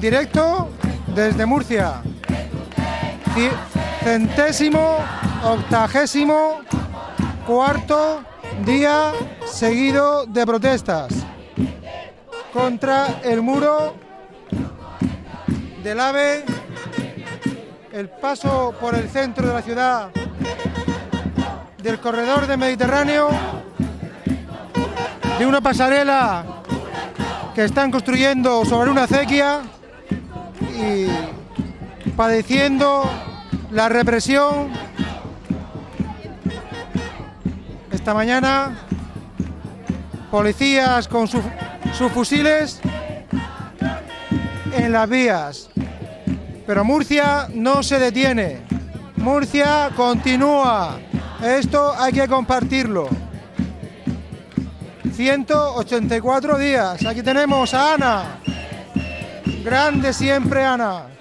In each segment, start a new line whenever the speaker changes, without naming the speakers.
Directo desde Murcia. Ci- Centésimo, octagésimo, cuarto día seguido de protestas contra el muro del AVE, el paso por el centro de la ciudad del corredor del Mediterráneo, de una pasarela que están construyendo sobre una acequia y padeciendo la represión. Esta mañana, policías con su- sus fusiles en las vías. Pero Murcia no se detiene. Murcia continúa. Esto hay que compartirlo. 184 días. Aquí tenemos a Ana. Grande siempre Ana.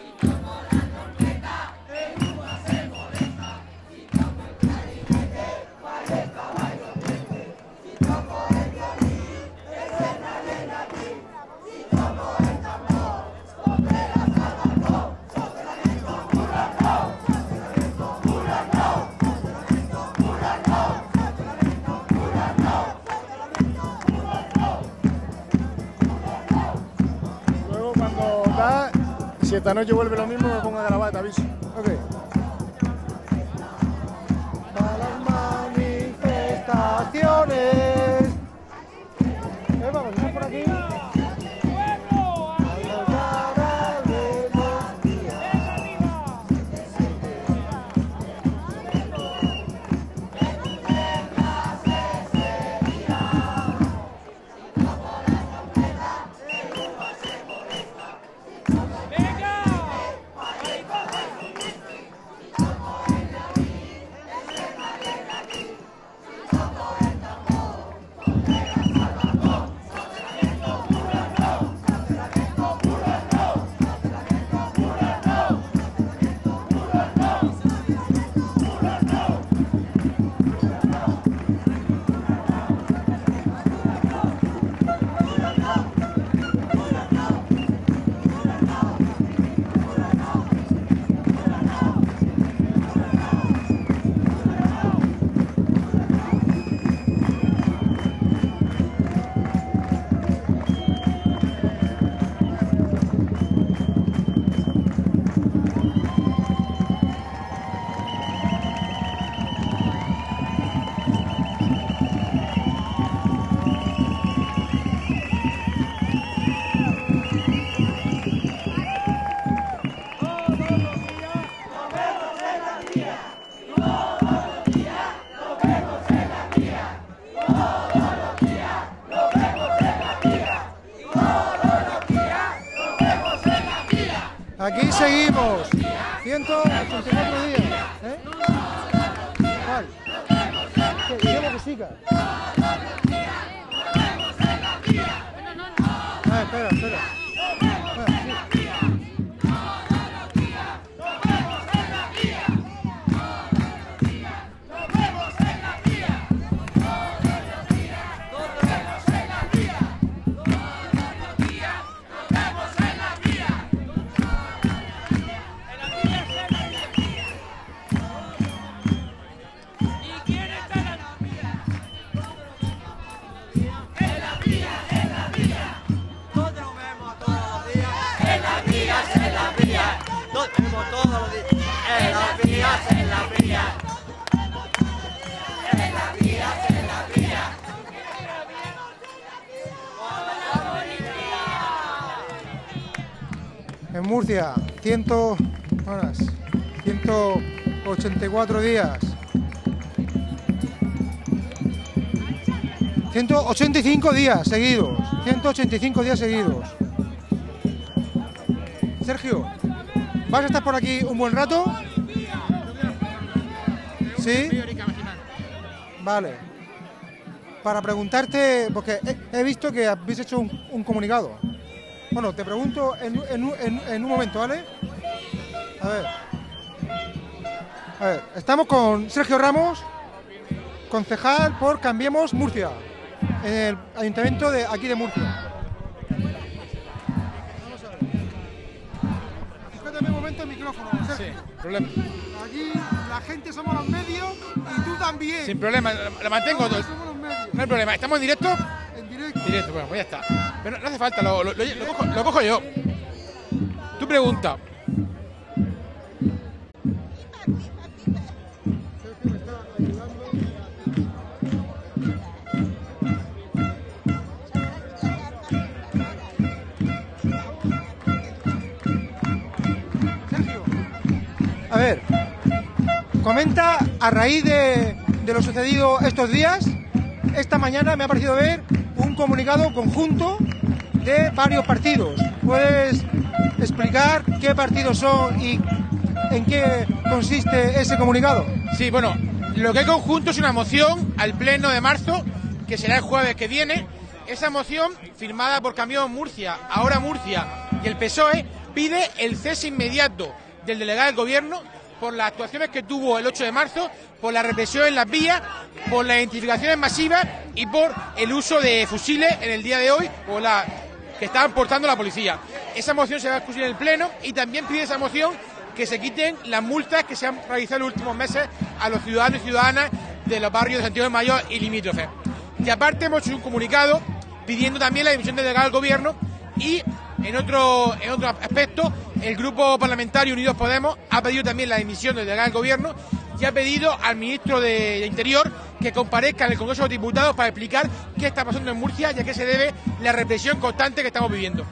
Si esta noche vuelve lo mismo, me pongo a grabar, te aviso.
Ok. Para las manifestaciones. Eh, vamos, ¿estás por aquí? Seguimos. 184 días. ¿eh? ¿Cuál? ¿Qué? Guillermo Cusica. Ah, espera. Espera, Murcia, 100 horas, 184 días. 185 días seguidos. 185 días seguidos. Sergio, ¿vas a estar por aquí un buen rato? ¿Sí? Vale. Para preguntarte, porque he, visto que habéis hecho un comunicado. Bueno, te pregunto en, en un- en- en un momento, ¿vale? A ver. A ver, estamos con Sergio Ramos, concejal por Cambiemos Murcia, en el ayuntamiento de aquí de Murcia. A ver. poquito el micrófono, Sergio.
problema.
Aquí la gente somos los medios y tú también.
Sin problema, lo, lo mantengo. No, no hay problema. ¿Estamos en directo?
Directo.
Bueno, pues ya está. Pero no hace falta, lo, lo- lo- cojo, lo cojo yo. Tu pregunta.
A ver, comenta a raíz de lo sucedido estos días. Esta mañana me ha parecido ver un comunicado conjunto de varios partidos. ¿Puedes explicar qué partidos son y en qué consiste ese comunicado?
Sí, bueno, lo que hay conjunto es una moción al pleno de marzo, que será el jueves que viene. Esa moción, firmada por Camión Murcia, ahora Murcia y el PSOE, pide el cese inmediato del delegado del gobierno por las actuaciones que tuvo el 8 de marzo, por la represión en las vías, por las identificaciones masivas y por el uso de fusiles en el día de hoy, la que estaban portando la policía. Esa moción se va a discutir en el Pleno y también pide esa moción que se quiten las multas que se han realizado en los últimos meses a los ciudadanos y ciudadanas de los barrios de Santiago de Mayor y limítrofes. Y aparte hemos hecho un comunicado pidiendo también la dimisión del delegado del gobierno y en otro, en otro aspecto el grupo parlamentario Unidos Podemos ha pedido también la dimisión del del gobierno y ha pedido al ministro de, Interior que comparezca en el Congreso de los Diputados para explicar qué está pasando en Murcia y a qué se debe la represión constante que estamos viviendo.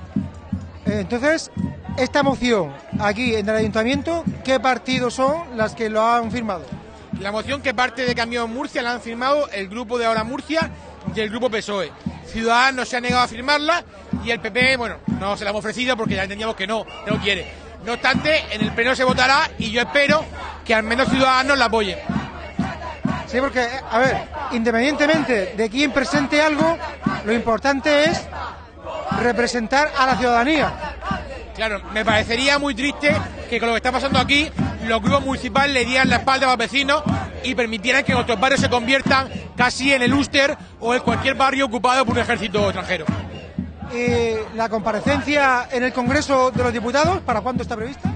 Entonces, esta moción aquí en el ayuntamiento, ¿qué partidos son las que lo han firmado?
La moción que parte de Camión Murcia la han firmado el grupo de Ahora Murcia y el grupo PSOE. Ciudadanos se ha negado a firmarla y el PP, bueno, no se la hemos ofrecido porque ya entendíamos que no, que no quiere. No obstante, en el pleno se votará y yo espero que al menos Ciudadanos la apoyen.
Sí, porque, a ver, independientemente de quién presente algo, lo importante es representar a la ciudadanía.
Claro, me parecería muy triste que con lo que está pasando aquí, los grupos municipales le dieran la espalda a los vecinos y permitieran que nuestros barrios se conviertan casi en el Úster o en cualquier barrio ocupado por un ejército extranjero.
Y la comparecencia en el Congreso de los Diputados, ¿para cuándo está prevista?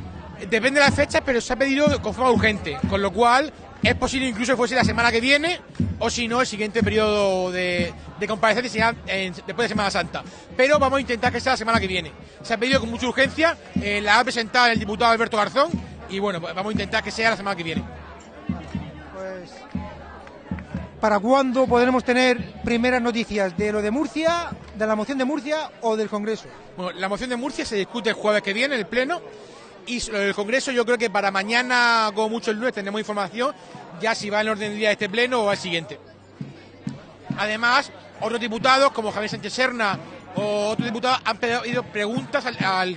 Depende de las fechas, pero se ha pedido con forma urgente, con lo cual es posible incluso que fuese la semana que viene o si no el siguiente periodo de, de comparecencia será en- después de Semana Santa. Pero vamos a intentar que sea la semana que viene. Se ha pedido con mucha urgencia, eh, la ha presentado el diputado Alberto Garzón y bueno, pues vamos a intentar que sea la semana que viene.
Pues, ¿para cuándo podremos tener primeras noticias de lo de Murcia, de la moción de Murcia o del Congreso?
Bueno, la moción de Murcia se discute el jueves que viene en el Pleno y del Congreso yo creo que para mañana, como mucho el lunes, tendremos información ya si va en orden del día de este Pleno o al siguiente. Además, otros diputados como Javier Sánchez Serna o otros diputados han pedido preguntas al,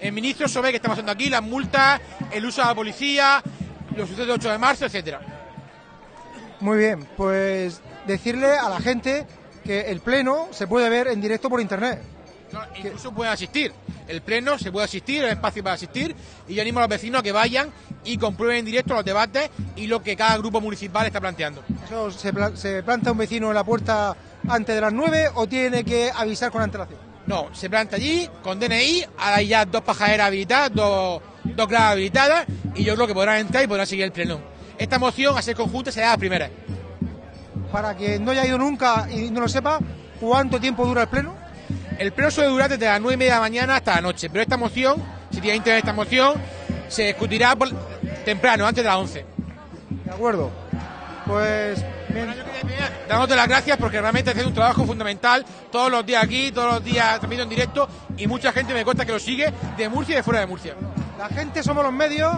el ministro sobre qué está pasando aquí, las multas, el uso de la policía, los sucesos del 8 de marzo, etcétera.
Muy bien, pues decirle a la gente que el Pleno se puede ver en directo por Internet.
No, incluso pueden asistir. El pleno se puede asistir, hay espacio para asistir y yo animo a los vecinos a que vayan y comprueben en directo los debates y lo que cada grupo municipal está planteando.
Eso se, pla- se planta un vecino en la puerta antes de las 9 o tiene que avisar con antelación.
No, se planta allí con DNI, ahora hay ya dos pajaderas habilitadas, dos, dos gradas habilitadas y yo creo que podrán entrar y podrán seguir el pleno. Esta moción a ser conjunta será la primera.
Para quien no haya ido nunca y no lo sepa, ¿cuánto tiempo dura el Pleno?
El pleno suele durar desde las 9 y media de la mañana hasta la noche, pero esta moción, si tiene interés esta moción, se discutirá por- temprano, antes de las 11.
De acuerdo. Pues bien.
Dándote las gracias porque realmente haces un trabajo fundamental todos los días aquí, todos los días transmitiendo en directo y mucha gente me cuenta que lo sigue de Murcia y de fuera de Murcia.
La gente somos los medios,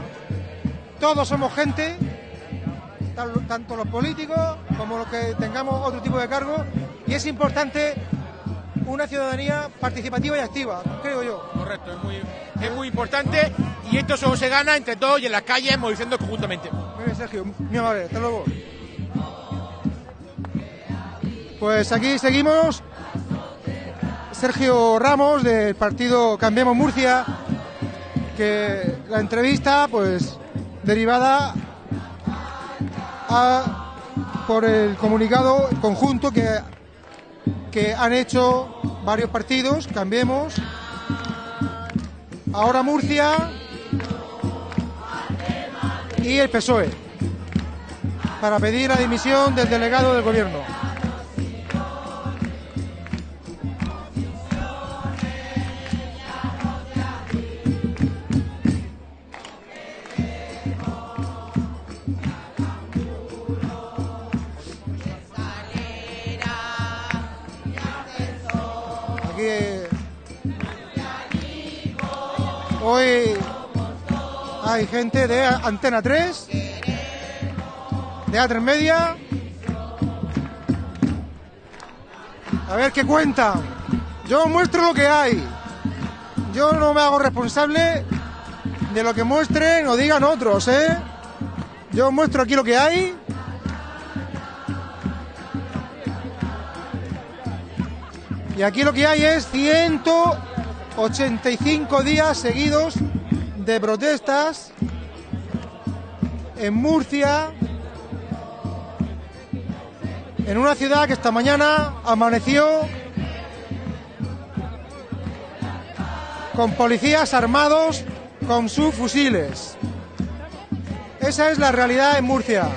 todos somos gente, tanto los políticos como los que tengamos otro tipo de cargo, y es importante una ciudadanía participativa y activa, creo yo.
Correcto, es muy, es muy importante y esto solo se gana entre todos y en las calles movilizando conjuntamente.
Muy bien, Sergio, muy amable, hasta luego. Pues aquí seguimos. Sergio Ramos del partido Cambiemos Murcia, que la entrevista, pues, derivada a- por el comunicado conjunto que, que han hecho varios partidos, Cambiemos, ahora Murcia y el PSOE para pedir la dimisión del delegado del gobierno. Hoy hay gente de Antena 3, de A3 Media. A ver qué cuentan. Yo muestro lo que hay. Yo no me hago responsable de lo que muestren o digan otros, ¿eh? Yo muestro aquí lo que hay. Y aquí lo que hay es 185 días seguidos de protestas en Murcia, en una ciudad que esta mañana amaneció con policías armados con sus fusiles. Esa es la realidad en. Murcia.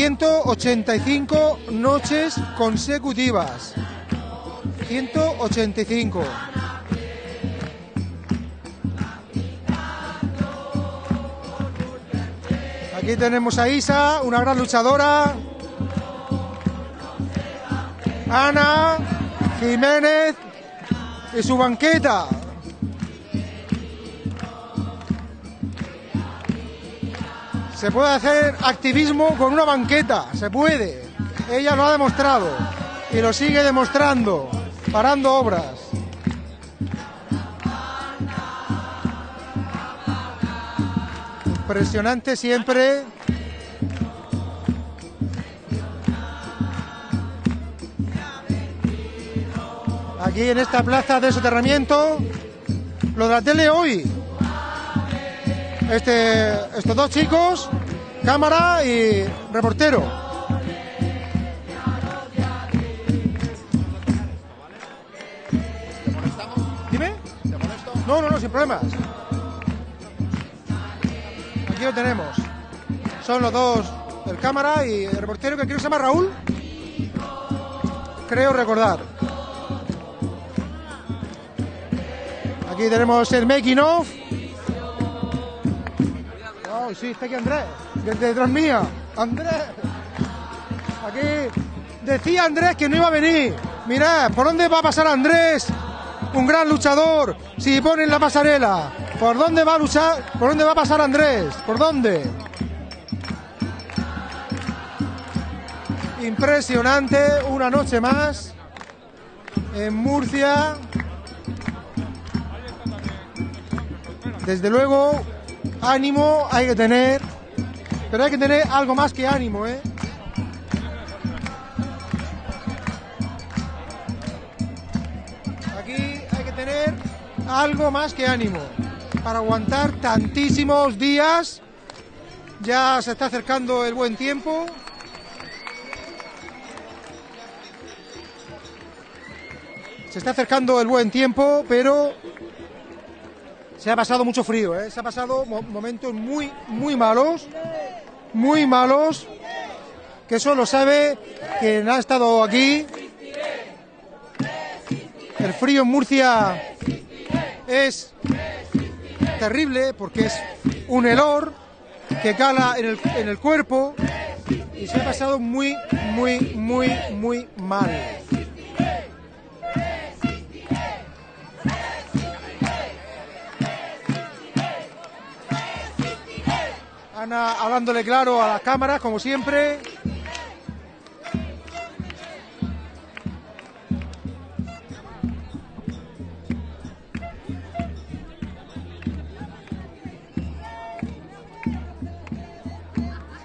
185 noches consecutivas. 185. Aquí tenemos a Isa, una gran luchadora. Ana Jiménez y su banqueta. Se puede hacer activismo con una banqueta, se puede. Ella lo ha demostrado y lo sigue demostrando, parando obras. Impresionante siempre. Aquí en esta plaza de soterramiento, lo de la tele hoy. Este, estos dos chicos, cámara y reportero. Dime. No, no, no, sin problemas. Aquí lo tenemos. Son los dos, el cámara y el reportero que creo que se llama Raúl. Creo recordar. Aquí tenemos el making of. Sí, está aquí Andrés, desde detrás mía. Andrés. Aquí decía Andrés que no iba a venir. Mirad, ¿por dónde va a pasar Andrés? Un gran luchador. Si ponen la pasarela. ¿Por dónde va a luchar? ¿Por dónde va a pasar Andrés? ¿Por dónde? Impresionante, una noche más en Murcia. Desde luego, ánimo hay que tener, pero hay que tener algo más que ánimo, ¿eh? Aquí hay que tener algo más que ánimo para aguantar tantísimos días. Ya se está acercando el buen tiempo. Se está acercando el buen tiempo, pero se ha pasado mucho frío, ¿eh? se ha pasado mo- momentos muy, muy malos, muy malos, que eso lo sabe quien ha estado aquí. El frío en Murcia es terrible porque es un helor que cala en el, en el cuerpo y se ha pasado muy, muy, muy, muy mal. Ana hablándole claro a las cámaras, como siempre.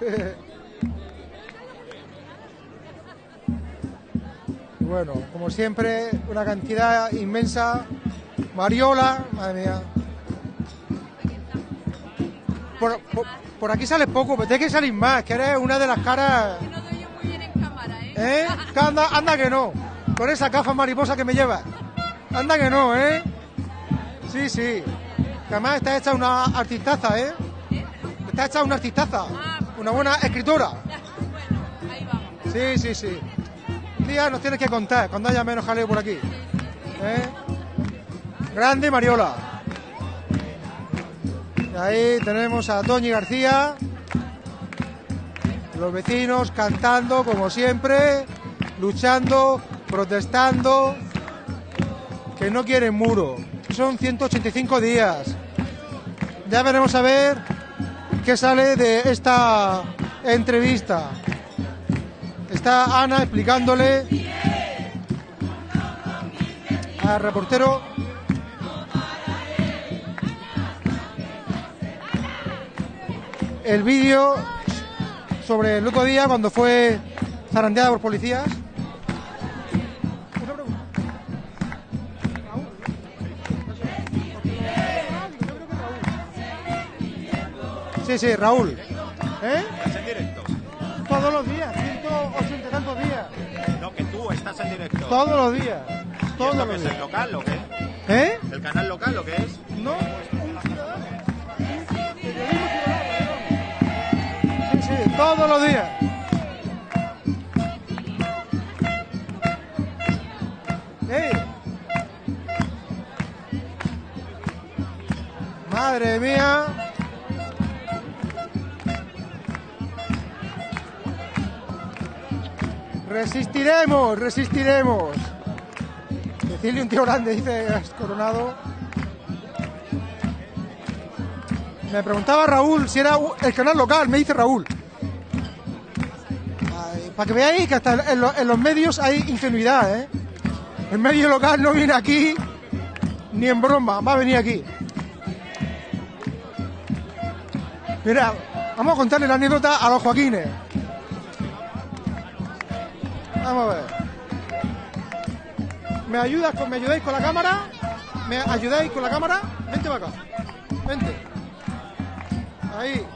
Bueno, como siempre, una cantidad inmensa. Mariola, madre mía. Por aquí sales poco, pero tienes que salir más, que eres una de las caras.
No te oye muy bien en cámara, ¿eh?
¿Eh? Que anda, anda que no. Con esa caja mariposa que me llevas. Anda que no, ¿eh? Sí, sí. Que además está hecha una artistaza, ¿eh? Está hecha una artistaza. Una buena escritora.
Bueno, ahí vamos.
Sí, sí, sí. Un día nos tienes que contar cuando haya menos jaleo por aquí. ¿Eh? Grande Mariola. Ahí tenemos a Toñi García. Los vecinos cantando como siempre, luchando, protestando, que no quieren muro. Son 185 días. Ya veremos a ver qué sale de esta entrevista. Está Ana explicándole al reportero el vídeo sobre el otro día cuando fue zarandeada por policías. Sí, sí, Raúl. ¿Eh?
¿Estás en directo?
Todos los días, 180 y tantos días.
No, que tú estás en directo.
Todos los días.
¿Y
Todos
esto
los
qué es el
días.
local o qué?
¿Eh?
¿El canal local o qué es?
No, todos los días. ¡Ey! Madre mía. Resistiremos, resistiremos. Decirle un tío grande, dice Coronado. Me preguntaba Raúl si era el canal local, me dice Raúl. Para que veáis que hasta en, lo- en los medios hay ingenuidad, ¿eh? El medio local no viene aquí ni en broma, va a venir aquí. Mira, vamos a contarle la anécdota a los Joaquines. Vamos a ver. ¿Me ayudas me ayudáis con la cámara? ¿Me ayudáis con la cámara? Vente para acá. Vente. Ahí.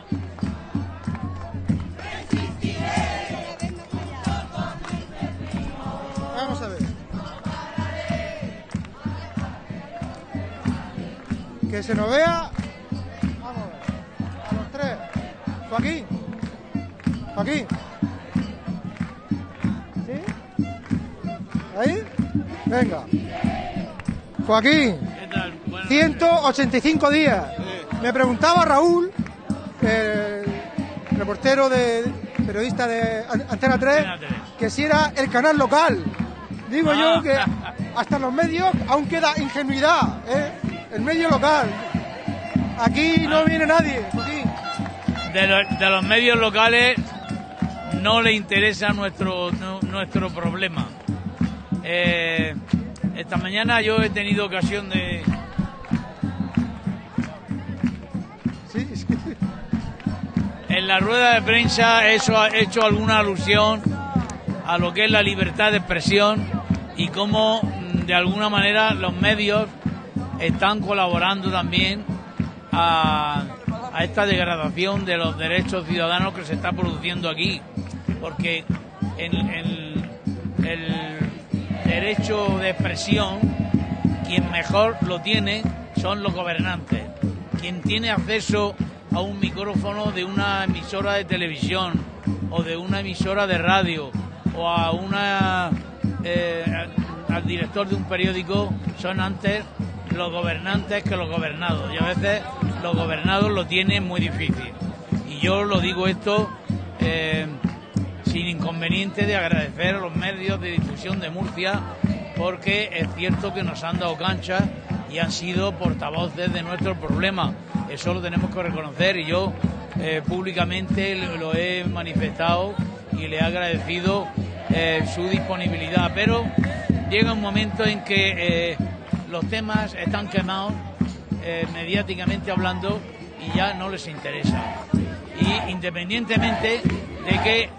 Que se nos vea. Vamos a ver. A los tres. Joaquín. Joaquín. ¿Sí? ¿Ahí? Venga. Joaquín. 185 días. Me preguntaba Raúl, el reportero de periodista de An- Antena 3,
Antena 3.
que si era el canal local. Digo
Ah.
yo que hasta los medios aún queda ingenuidad, ¿eh? El medio local. Aquí no viene nadie. Joaquín.
De, lo- de los medios locales no le interesa nuestro, nu- nuestro problema. Eh, esta mañana yo he tenido ocasión de...
Sí, sí.
En la rueda de prensa he hecho, he hecho alguna alusión a lo que es la libertad de expresión y cómo mm, de alguna manera los medios están colaborando también a, esta degradación de los derechos ciudadanos que se está produciendo aquí. Porque el derecho de expresión, quien mejor lo tiene son los gobernantes. Quien tiene acceso a un micrófono de una emisora de televisión o de una emisora de radio o a una eh, al director de un periódico son antes los gobernantes que los gobernados y a veces los gobernados lo tienen muy difícil y yo lo digo esto eh, sin inconveniente de agradecer a los medios de difusión de Murcia porque es cierto que nos han dado cancha y han sido portavoces de nuestro problema. Eso lo tenemos que reconocer y yo eh, públicamente lo he manifestado y le he agradecido eh, su disponibilidad. Pero llega un momento en que los temas están quemados eh, mediáticamente hablando y ya no les interesa. Y independientemente de que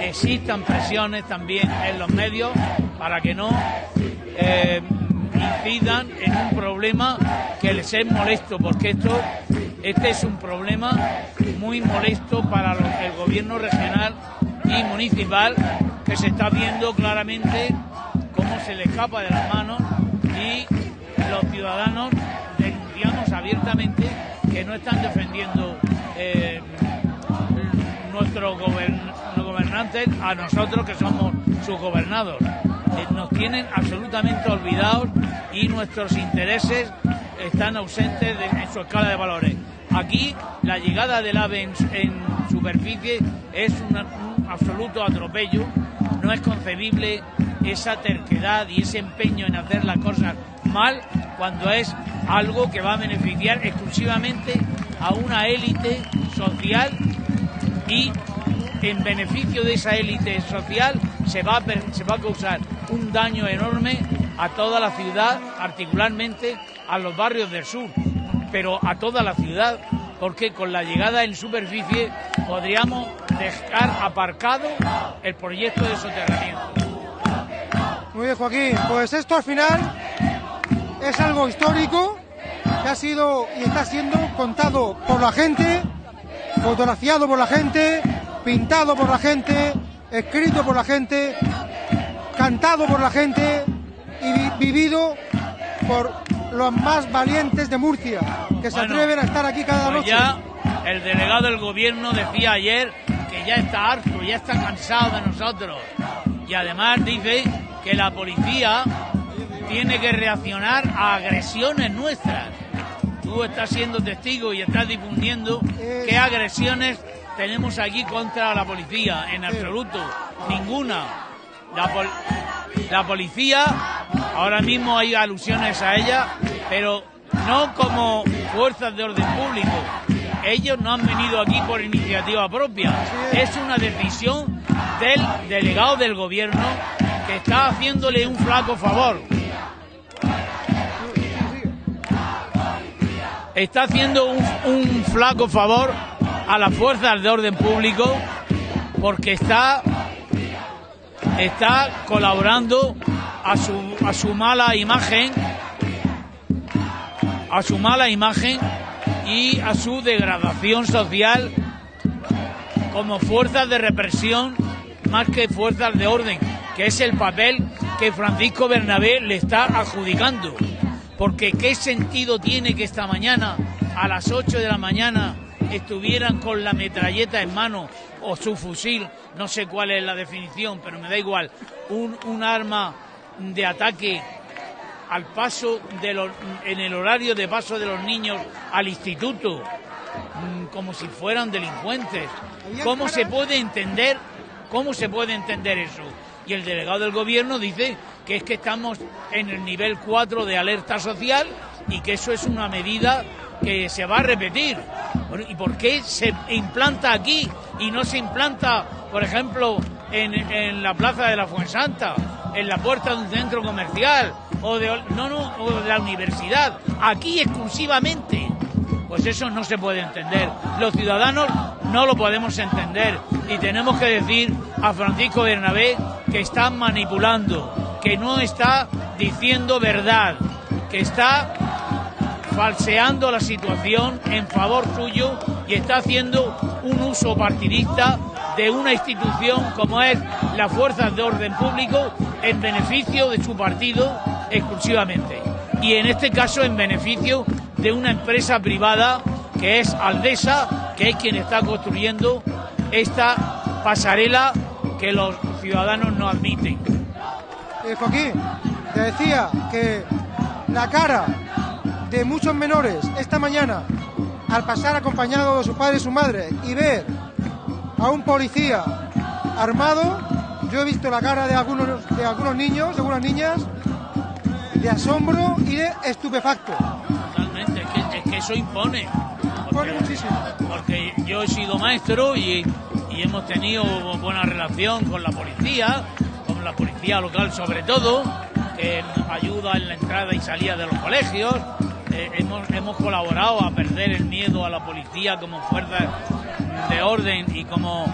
existan presiones también en los medios para que no eh, incidan en un problema que les es molesto, porque esto este es un problema muy molesto para el gobierno regional y municipal que se está viendo claramente cómo se le escapa de las manos y los ciudadanos denunciamos abiertamente que no están defendiendo eh, nuestros gobern- gobernantes a nosotros que somos sus gobernados. Eh, nos tienen absolutamente olvidados y nuestros intereses están ausentes en su escala de valores. Aquí la llegada del AVE en, en superficie es un absoluto atropello. No es concebible esa terquedad y ese empeño en hacer las cosas mal cuando es algo que va a beneficiar exclusivamente a una élite social y en beneficio de esa élite social se va, a, causar un daño enorme a toda la ciudad, particularmente a los barrios del sur, pero a toda la ciudad, porque con la llegada en superficie podríamos dejar aparcado el proyecto de soterramiento.
Muy bien, Joaquín. Pues esto al final es algo histórico que ha sido y está siendo contado por la gente, fotografiado por la gente, pintado por la gente, escrito por la gente, cantado por la gente y vi- vivido por los más valientes de Murcia, que se
Bueno,
atreven a estar aquí cada
Pues
noche.
ya el delegado del gobierno decía ayer que ya está harto, ya está cansado de nosotros. Y además dice que la policía tiene que reaccionar a agresiones nuestras. Tú estás siendo testigo y estás difundiendo qué agresiones tenemos aquí contra la policía. En absoluto, ninguna. La, pol- la policía, ahora mismo hay alusiones a ella, pero no como fuerzas de orden público. Ellos no han venido aquí por iniciativa propia. Es una decisión del delegado del gobierno que está haciéndole un flaco favor. Está haciendo un, un flaco favor a las fuerzas de orden público porque está está colaborando a su, a su mala imagen, a su mala imagen y a su degradación social como fuerzas de represión más que fuerzas de orden, que es el papel que Francisco Bernabé le está adjudicando. Porque qué sentido tiene que esta mañana, a las 8 de la mañana, estuvieran con la metralleta en mano o su fusil, no sé cuál es la definición, pero me da igual, un, un arma de ataque al paso de los, en el horario de paso de los niños al instituto, mm, como si fueran delincuentes. ¿Cómo se puede entender? ¿Cómo se puede entender eso? Y el delegado del gobierno dice que es que estamos en el nivel 4 de alerta social y que eso es una medida que se va a repetir. ¿Y por qué se implanta aquí y no se implanta, por ejemplo, en, en la plaza de la Fuensanta, en la puerta de un centro comercial o de, no, no, o de la universidad? Aquí exclusivamente. Pues eso no se puede entender. Los ciudadanos no lo podemos entender. Y tenemos que decir a Francisco Bernabé que está manipulando, que no está diciendo verdad, que está falseando la situación en favor suyo y está haciendo un uso partidista de una institución como es las fuerzas de orden público en beneficio de su partido exclusivamente. Y en este caso en beneficio de una empresa privada que es Aldesa, que es quien está construyendo esta pasarela que los ciudadanos no admiten.
Eh, Joaquín, te decía que la cara de muchos menores esta mañana al pasar acompañado de su padre y su madre y ver a un policía armado, yo he visto la cara de algunos, de algunos niños, de algunas niñas, de asombro y de estupefacto.
Totalmente, es que, es que eso impone.
Impone muchísimo.
Porque yo he sido maestro y, y hemos tenido buena relación con la policía, con la policía local sobre todo, nos ayuda en la entrada y salida de los colegios. Eh, hemos, hemos colaborado a perder el miedo a la policía como fuerza de orden y como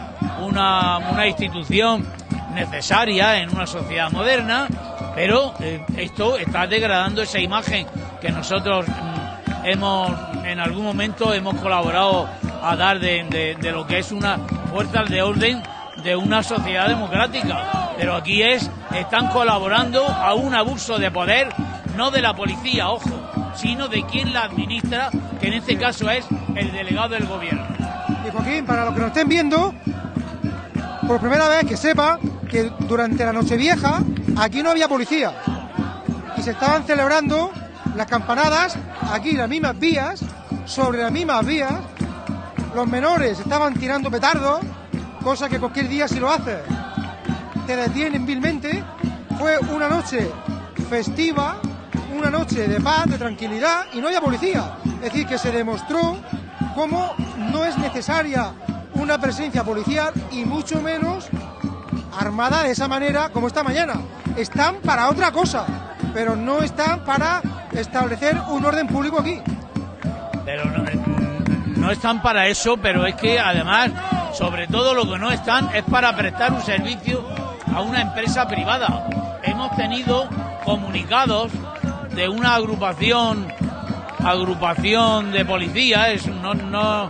una, una institución necesaria en una sociedad moderna, pero eh, esto está degradando esa imagen que nosotros mm, hemos en algún momento hemos colaborado a dar de- de lo que es una fuerza de orden de una sociedad democrática. Pero aquí es, están colaborando a un abuso de poder, no de la policía, ojo, sino de quien la administra, que en este caso es el delegado del gobierno.
Y Joaquín, para los que nos estén viendo, por primera vez que sepa que durante la Nochevieja aquí no había policía y se estaban celebrando las campanadas aquí en las mismas vías, sobre las mismas vías. Los menores estaban tirando petardos, cosa que cualquier día si lo haces te detienen vilmente. Fue una noche festiva, una noche de paz, de tranquilidad y no había policía. Es decir, que se demostró cómo no es necesaria una presencia policial y mucho menos armada de esa manera como esta mañana. Están para otra cosa, pero no están para establecer un orden público aquí.
Pero no, no están para eso, pero es que además, sobre todo lo que no están es para prestar un servicio a una empresa privada. Hemos tenido comunicados de una agrupación agrupación de policías, no, no,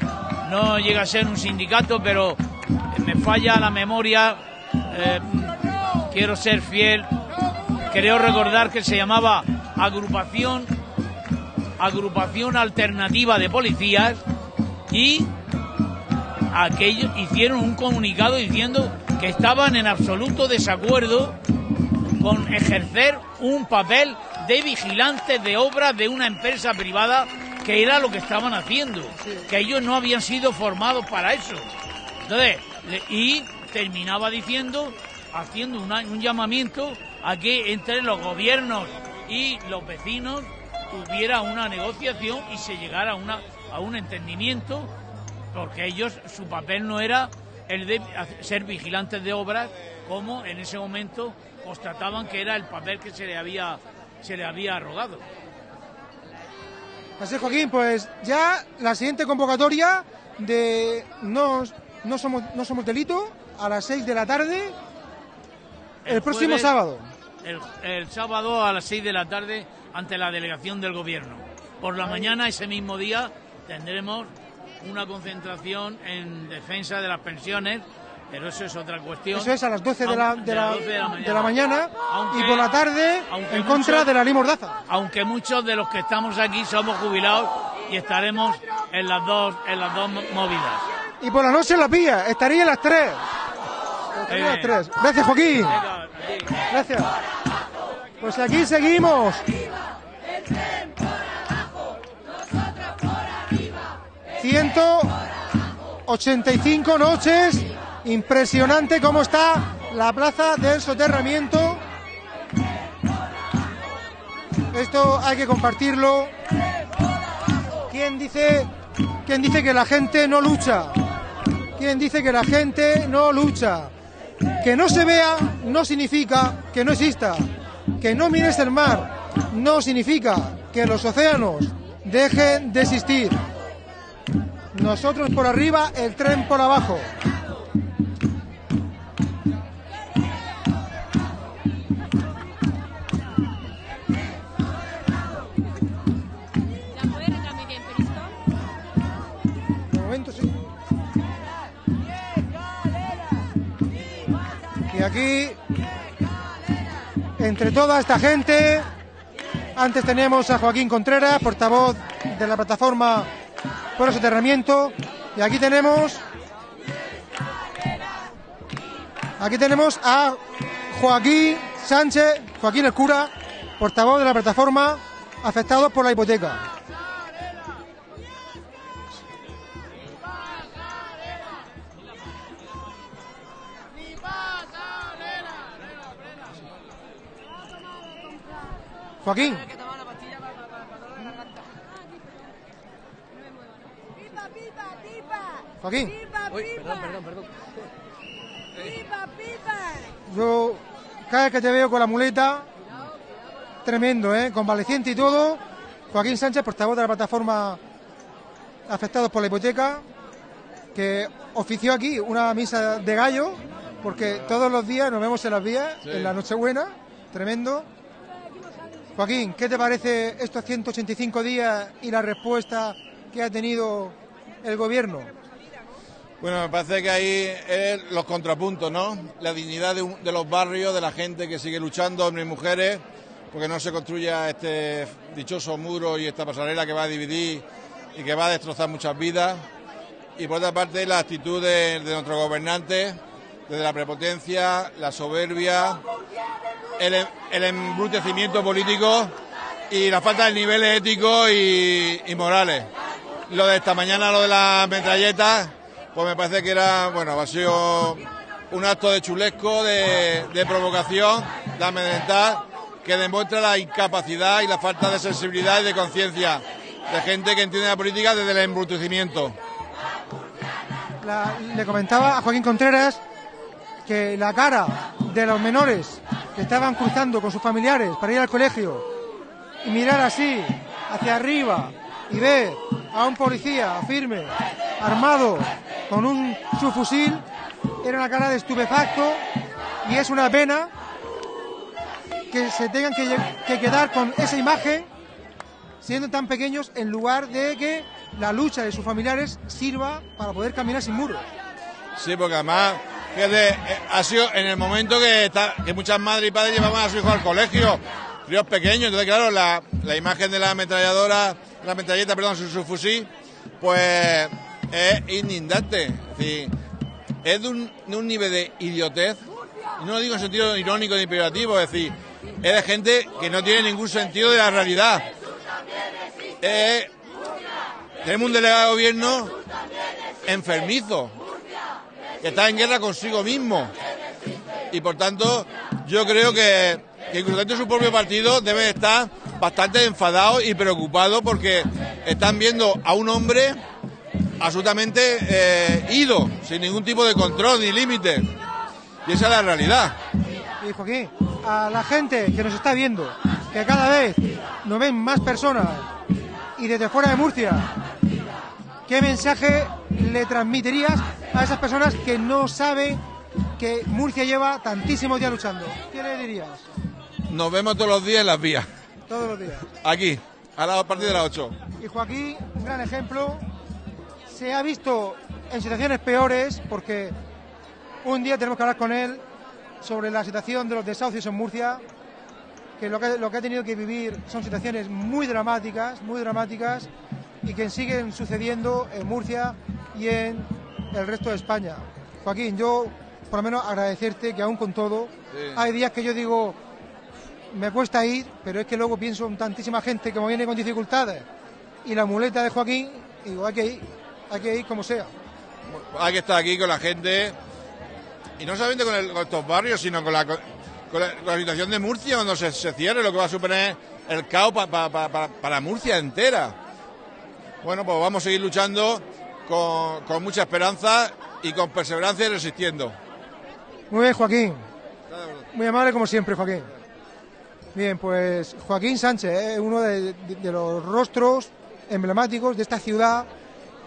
no llega a ser un sindicato, pero me falla la memoria, eh, quiero ser fiel, creo recordar que se llamaba agrupación agrupación alternativa de policías y aquellos hicieron un comunicado diciendo que estaban en absoluto desacuerdo con ejercer un papel de vigilantes de obras de una empresa privada que era lo que estaban haciendo, que ellos no habían sido formados para eso. Entonces, y terminaba diciendo, haciendo una- un llamamiento a que entre los gobiernos y los vecinos hubiera una negociación y se llegara a, una, a un entendimiento, porque ellos, su papel no era el de ser vigilantes de obras, como en ese momento constataban que era el papel que se le había, se le había arrogado.
Así es, Joaquín, pues ya la siguiente convocatoria de No, no, somos, no somos delito a las 6 de la tarde el, próximo
jueves-
sábado.
El, el sábado a las 6 de la tarde ante la delegación del gobierno. Por la mañana, ese mismo día, tendremos una concentración en defensa de las pensiones, pero eso es otra cuestión.
Eso es a las 12 de la, de la,
las 12 de la
de la mañana
Aunque-
y por la tarde en contra
muchos-
de la ley Mordaza.
Aunque muchos de los que estamos aquí somos jubilados y estaremos en las dos, en las dos mo- movidas.
Y por la noche en la pilla, estaría en las 3. Estaría a las 3. Gracias, Joaquín. Gracias. Pues aquí seguimos. Ciento 85 noches. Impresionante cómo está la plaza del soterramiento. Esto hay que compartirlo. ¿Quién dice, quién dice que la gente no lucha? ¿Quién dice que la gente no lucha? Que no se vea no significa que no exista. Que no mires el mar no significa que los océanos dejen de existir. Nosotros por arriba, el tren por abajo. Y aquí, entre toda esta gente, antes tenemos a Joaquín Contreras, portavoz de la plataforma por soterramiento, y aquí tenemos, aquí tenemos a Joaquín Sánchez, Joaquín el cura, portavoz de la plataforma afectados por la hipoteca. Joaquín.
¡Pipa, pipa, pipa!
Joaquín.
¡Pipa, pipa! perdón, perdón. ¡Pipa, pipa!
Yo cada vez que te veo con la muleta, tremendo, ¿eh? Convaleciente y todo. Joaquín Sánchez, portavoz de la plataforma afectados por la hipoteca, que ofició aquí una misa de gallo, porque todos los días nos vemos en las vías, en la Nochebuena, tremendo. Joaquín, ¿qué te parece estos 185 días y la respuesta que ha tenido el gobierno?
Bueno, me parece que ahí es los contrapuntos, ¿no? La dignidad de, los barrios, de la gente que sigue luchando, hombres y mujeres, porque no se construya este dichoso muro y esta pasarela que va a dividir y que va a destrozar muchas vidas. Y por otra parte, la actitud de, nuestros gobernantes, desde la prepotencia, la soberbia, el, em- el embrutecimiento político y la falta de niveles éticos y, y morales. Lo de esta mañana, lo de las metralletas, pues me parece que era, bueno, ha sido un acto de chulesco, de, provocación, de amedrentar, que demuestra la incapacidad y la falta de sensibilidad y de conciencia de gente que entiende la política desde el embrutecimiento.
Le comentaba a Joaquín Contreras que la cara de los menores que estaban cruzando con sus familiares para ir al colegio y mirar así hacia arriba y ver a un policía firme, armado con un subfusil, era una cara de estupefacto y es una pena que se tengan que, quedar con esa imagen siendo tan pequeños en lugar de que la lucha de sus familiares sirva para poder caminar sin muros.
Sí, porque además, fíjate, eh, ha sido en el momento que, muchas madres y padres llevaban a sus hijos al colegio, críos pequeños, entonces claro, la, la imagen de la ametralladora, la metralleta, perdón, su, su fusil, pues es inundante. Es de un, nivel de idiotez, no lo digo en sentido irónico ni peyorativo, es decir, es de gente que no tiene ningún sentido de la realidad. Eh, tenemos un delegado de gobierno enfermizo, que está en guerra consigo mismo. Y por tanto, yo creo que, que incluso dentro de su propio partido debe estar bastante enfadado y preocupado porque están viendo a un hombre absolutamente eh, ido, sin ningún tipo de control ni límite. Y esa es la realidad.
Y Joaquín, a la gente que nos está viendo, que cada vez nos ven más personas y desde fuera de Murcia, ¿qué mensaje le transmitirías a esas personas que no saben que Murcia lleva tantísimos días luchando? ¿Qué le dirías?
Nos vemos todos los días en las vías.
Todos los días.
Aquí, a, la, a partir de las 8.
Y Joaquín, un gran ejemplo, se ha visto en situaciones peores porque un día tenemos que hablar con él sobre la situación de los desahucios en Murcia, que lo que, lo que ha tenido que vivir son situaciones muy dramáticas, muy dramáticas y que siguen sucediendo en Murcia y en el resto de España. Joaquín, yo por lo menos agradecerte que aún con todo,
Sí.
hay días que yo digo, me cuesta ir, pero es que luego pienso en tantísima gente que me viene con dificultades y la muleta de Joaquín, y digo, hay que ir, hay que ir como sea.
hay que estar aquí con la gente y no solamente con, el- con estos barrios, sino con la, con, la, con la situación de Murcia cuando se, se cierre, lo que va a suponer el caos pa- pa- pa- pa- para Murcia entera. Bueno, pues vamos a seguir luchando con, con mucha esperanza y con perseverancia y resistiendo.
Muy bien, Joaquín. Muy amable como siempre, Joaquín. Bien, pues Joaquín Sánchez es uno de, los rostros emblemáticos de esta ciudad,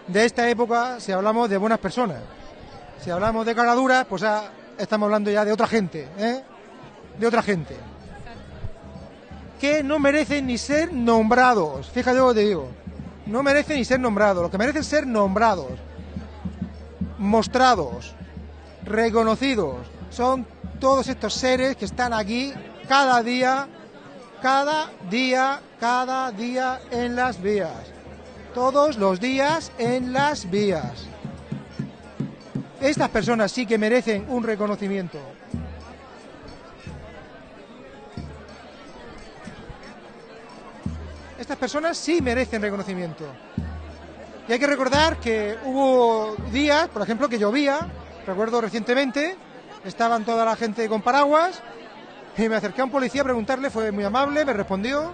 de esta época, si hablamos de buenas personas. Si hablamos de caraduras, pues ah, estamos hablando ya de otra gente, ¿eh? De otra gente. Que no merecen ni ser nombrados. Fíjate lo que te digo. No merecen ni ser nombrados. Lo que merecen ser nombrados, mostrados, reconocidos. Son todos estos seres que están aquí cada día, cada día, cada día en las vías. Todos los días en las vías. Estas personas sí que merecen un reconocimiento. Estas personas sí merecen reconocimiento. Y hay que recordar que hubo días, por ejemplo, que llovía, recuerdo recientemente, estaban toda la gente con paraguas, y me acerqué a un policía a preguntarle, fue muy amable, me respondió.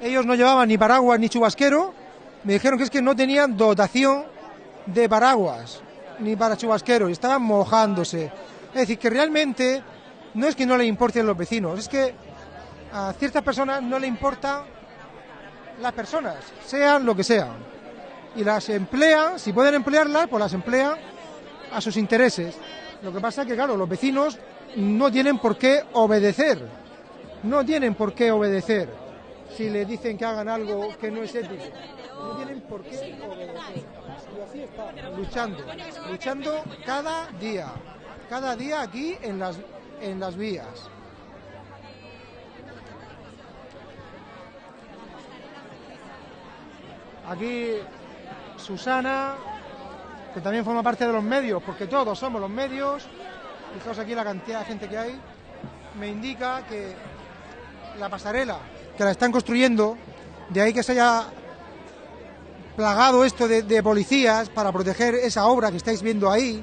Ellos no llevaban ni paraguas ni chubasquero, me dijeron que es que no tenían dotación de paraguas, ni para chubasquero, y estaban mojándose. Es decir, que realmente no es que no le importen los vecinos, es que a ciertas personas no le importan las personas, sean lo que sean. Y las emplean, si pueden emplearlas, pues las emplean a sus intereses. Lo que pasa es que, claro, los vecinos no tienen por qué obedecer. No tienen por qué obedecer si le dicen que hagan algo que no es ético. No tienen por qué obedecer. Y así está, luchando, luchando cada día, cada día aquí en las, en las vías. Aquí Susana, que también forma parte de los medios, porque todos somos los medios, Fijaos aquí la cantidad de gente que hay. Me indica que la pasarela que la están construyendo, de ahí que se haya plagado esto de, de policías para proteger esa obra que estáis viendo ahí,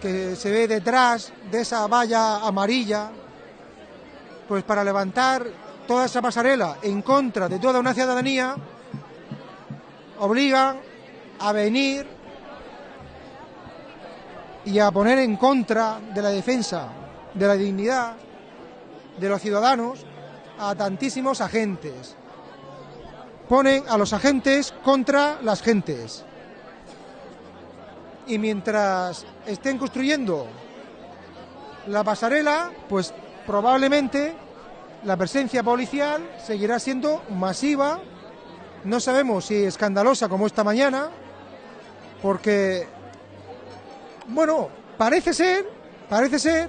que se ve detrás de esa valla amarilla, pues para levantar toda esa pasarela en contra de toda una ciudadanía, obligan a venir y a poner en contra de la defensa de la dignidad de los ciudadanos a tantísimos agentes. Ponen a los agentes contra las gentes. Y mientras estén construyendo la pasarela, pues probablemente la presencia policial seguirá siendo masiva. No sabemos si escandalosa como esta mañana, porque, bueno, parece ser, parece ser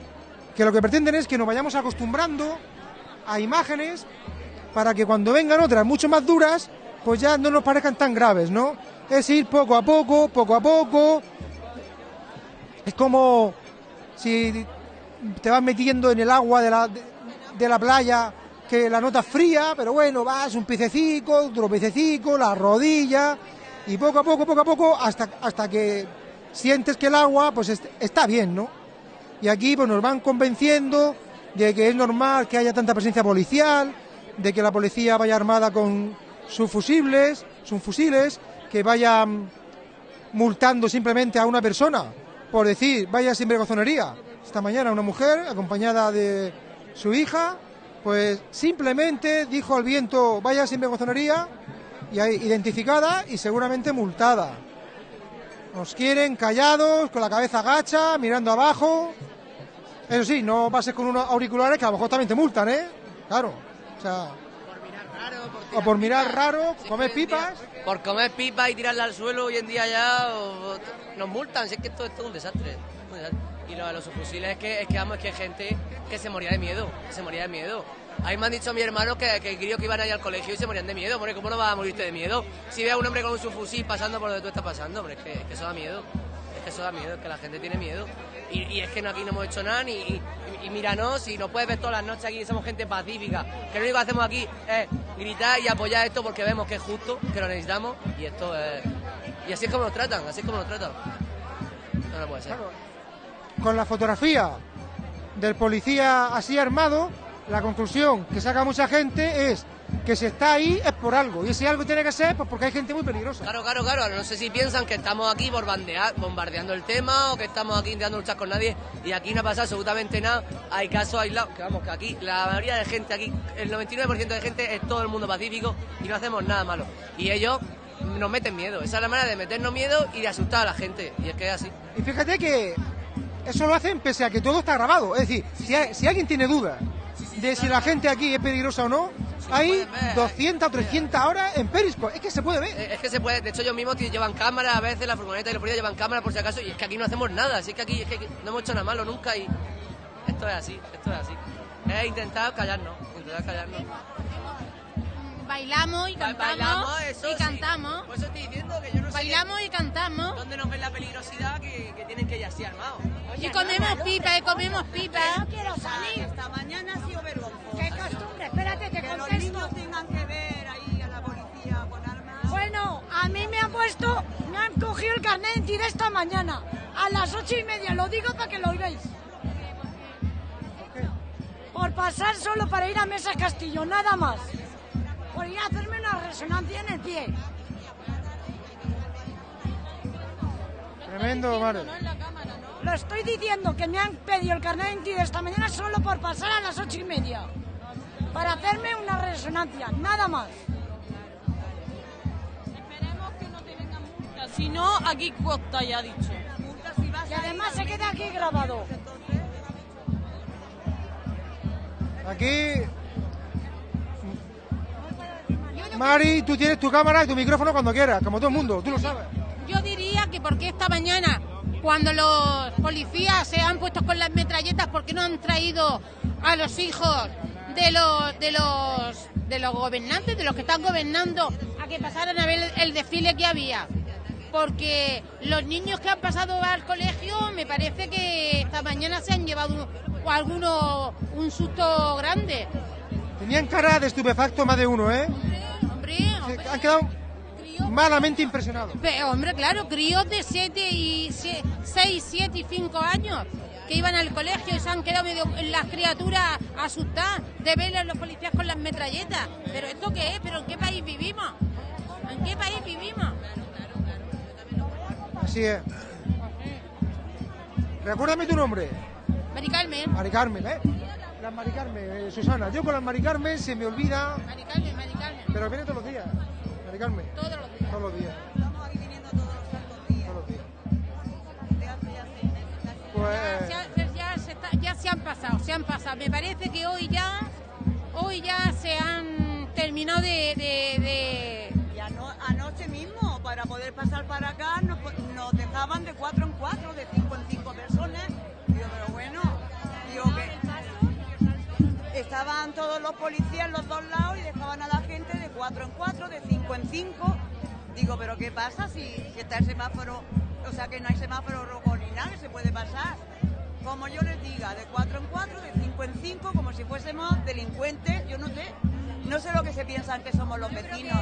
que lo que pretenden es que nos vayamos acostumbrando a imágenes para que cuando vengan otras mucho más duras, pues ya no nos parezcan tan graves, ¿no? Es ir poco a poco, poco a poco. Es como si te vas metiendo en el agua de la, de, la playa, que la nota es fría, pero bueno, vas un pececico, otro pececico, la rodilla, y poco a poco, poco a poco, hasta, hasta que sientes que el agua pues est- está bien, ¿no? Y aquí pues nos van convenciendo de que es normal que haya tanta presencia policial, de que la policía vaya armada con sus fusibles, sus fusiles, que vayan multando simplemente a una persona por decir vaya sin vergonzonería. Esta mañana una mujer acompañada de su hija, pues simplemente dijo al viento vaya sin vergonzonería y identificada y seguramente multada. Nos quieren callados, con la cabeza agacha, mirando abajo. Eso sí, no pases con unos auriculares que a lo mejor también te multan, ¿eh? Claro. O sea, o por mirar raro, comer pipas.
Por comer pipas y tirarla al suelo hoy en día ya o- o- nos multan, si es que esto, esto es un desastre. un desastre. Y lo de los subfusiles es que, es que, vamos, es que hay gente que se moría de miedo, que se moría de miedo. A mí me han dicho mi hermano que, que que iban ahí al colegio y se morían de miedo. Hombre, ¿cómo no vas a morirte de miedo? Si ve a un hombre con un subfusil pasando por donde tú estás pasando, hombre, es que, es que eso da miedo. Es que eso da miedo, es que la gente tiene miedo. Y, y es que no, aquí no hemos hecho nada, ni, y, y míranos, y nos puedes ver todas las noches aquí, somos gente pacífica. Que lo único que hacemos aquí es gritar y apoyar esto porque vemos que es justo, que lo necesitamos, y esto es... Y así es como nos tratan, así es como nos tratan. No, no puede ser.
con la fotografía del policía así armado, la conclusión que saca mucha gente es que si está ahí es por algo. Y ese algo tiene que ser pues porque hay gente muy peligrosa.
Claro, claro, claro. No sé si piensan que estamos aquí bombardear- bombardeando el tema o que estamos aquí intentando luchar con nadie y aquí no pasa absolutamente nada. Hay casos aislados, que vamos, que aquí la mayoría de gente aquí, el 99% de gente es todo el mundo pacífico y no hacemos nada malo. Y ellos nos meten miedo. Esa es la manera de meternos miedo y de asustar a la gente. Y es que es así.
Y fíjate que eso lo hacen pese a que todo está grabado. Es decir, si, hay- si alguien tiene dudas de si la gente aquí es peligrosa o no, hay 200 o 300 horas en Periscope. Es que se puede ver.
Eh, Es que se puede, de hecho ellos mismos llevan cámara, a veces la furgoneta y los policías llevan cámara por si acaso, y es que aquí no hacemos nada, así que aquí es que no hemos hecho nada malo nunca y esto es así, esto es así. Es intentar callarnos, intentar callarnos.
Bailamos y cantamos.
bailamos, eso
y
sí.
cantamos.
Por eso estoy diciendo que yo no sé
Bailamos y cantamos.
dónde nos ven la peligrosidad que, que tienen que ir así armados.
Y comemos pipa, y comemos pipa.
No quiero salir. Esta mañana ha sido vergonzoso. Qué costumbre, espérate que,
Que los
contesto.
niños tengan que ver ahí a la policía con armas.
Bueno, a mí me han puesto, me han cogido el carnet de identidad esta mañana, a las ocho y media, lo digo para que lo oigáis. Por pasar solo para ir a Mesa Castillo, nada más. Por ir a hacerme una resonancia en el pie.
Tremendo, Mare.
Lo estoy diciendo que me han pedido el carnet de identidad esta mañana solo por pasar a las ocho y media. Para hacerme una resonancia, nada más.
Esperemos que no te vengan multas. Si no, aquí cuesta, ya ha dicho.
Y además se queda aquí grabado.
Aquí. Mari, tú tienes tu cámara y tu micrófono cuando quieras, como todo el mundo, tú lo sabes.
Yo diría que porque esta mañana, cuando los policías se han puesto con las metralletas, ¿por qué no han traído a los hijos de los de los de los gobernantes, de los que están gobernando, a que pasaran a ver el, desfile que había. Porque los niños que han pasado al colegio, me parece que esta mañana se han llevado un- o algunos un susto grande.
Tenían cara de estupefacto más de uno, ¿eh?
Hombre, hombre.
Han quedado malamente impresionados.
Pero, hombre, claro, críos de 7 y 6, 7 y 5 años que iban al colegio y se han quedado medio las criaturas asustadas de ver a los policías con las metralletas. ¿Pero esto qué es? ¿Pero en qué país vivimos? ¿En qué país vivimos?
Así es. Recuérdame tu nombre.
Mari Carmen,
Mari Carmen, ¿eh? Las Mari Carmen, eh, Susana. Yo con las Mari Carmen se me olvida,
Mari Carmen, Mari Carmen.
pero viene todos los días. Mari Carmen.
Todos los días.
Todos los días.
Estamos aquí viniendo todos los días.
Todos los días.
Ya.
Pues,
Ya, ya- ya se está- ya se han pasado, se han pasado. Me parece que hoy ya, hoy ya se han terminado de- de- de
Y ano- anoche mismo, para poder pasar para acá, nos, nos dejaban de cuatro en cuatro, de cinco en cinco personas. Digo, pero bueno, digo que estaban todos los policías en los dos lados y dejaban a la cuatro en cuatro, de cinco en cinco. Digo, pero ¿qué pasa si, si está el semáforo? O sea, que no hay semáforo rojo ni nada, que se puede pasar. Como yo les diga, de cuatro en cuatro, de cinco en cinco, como si fuésemos delincuentes, yo no sé. No sé lo que se piensan que somos los vecinos.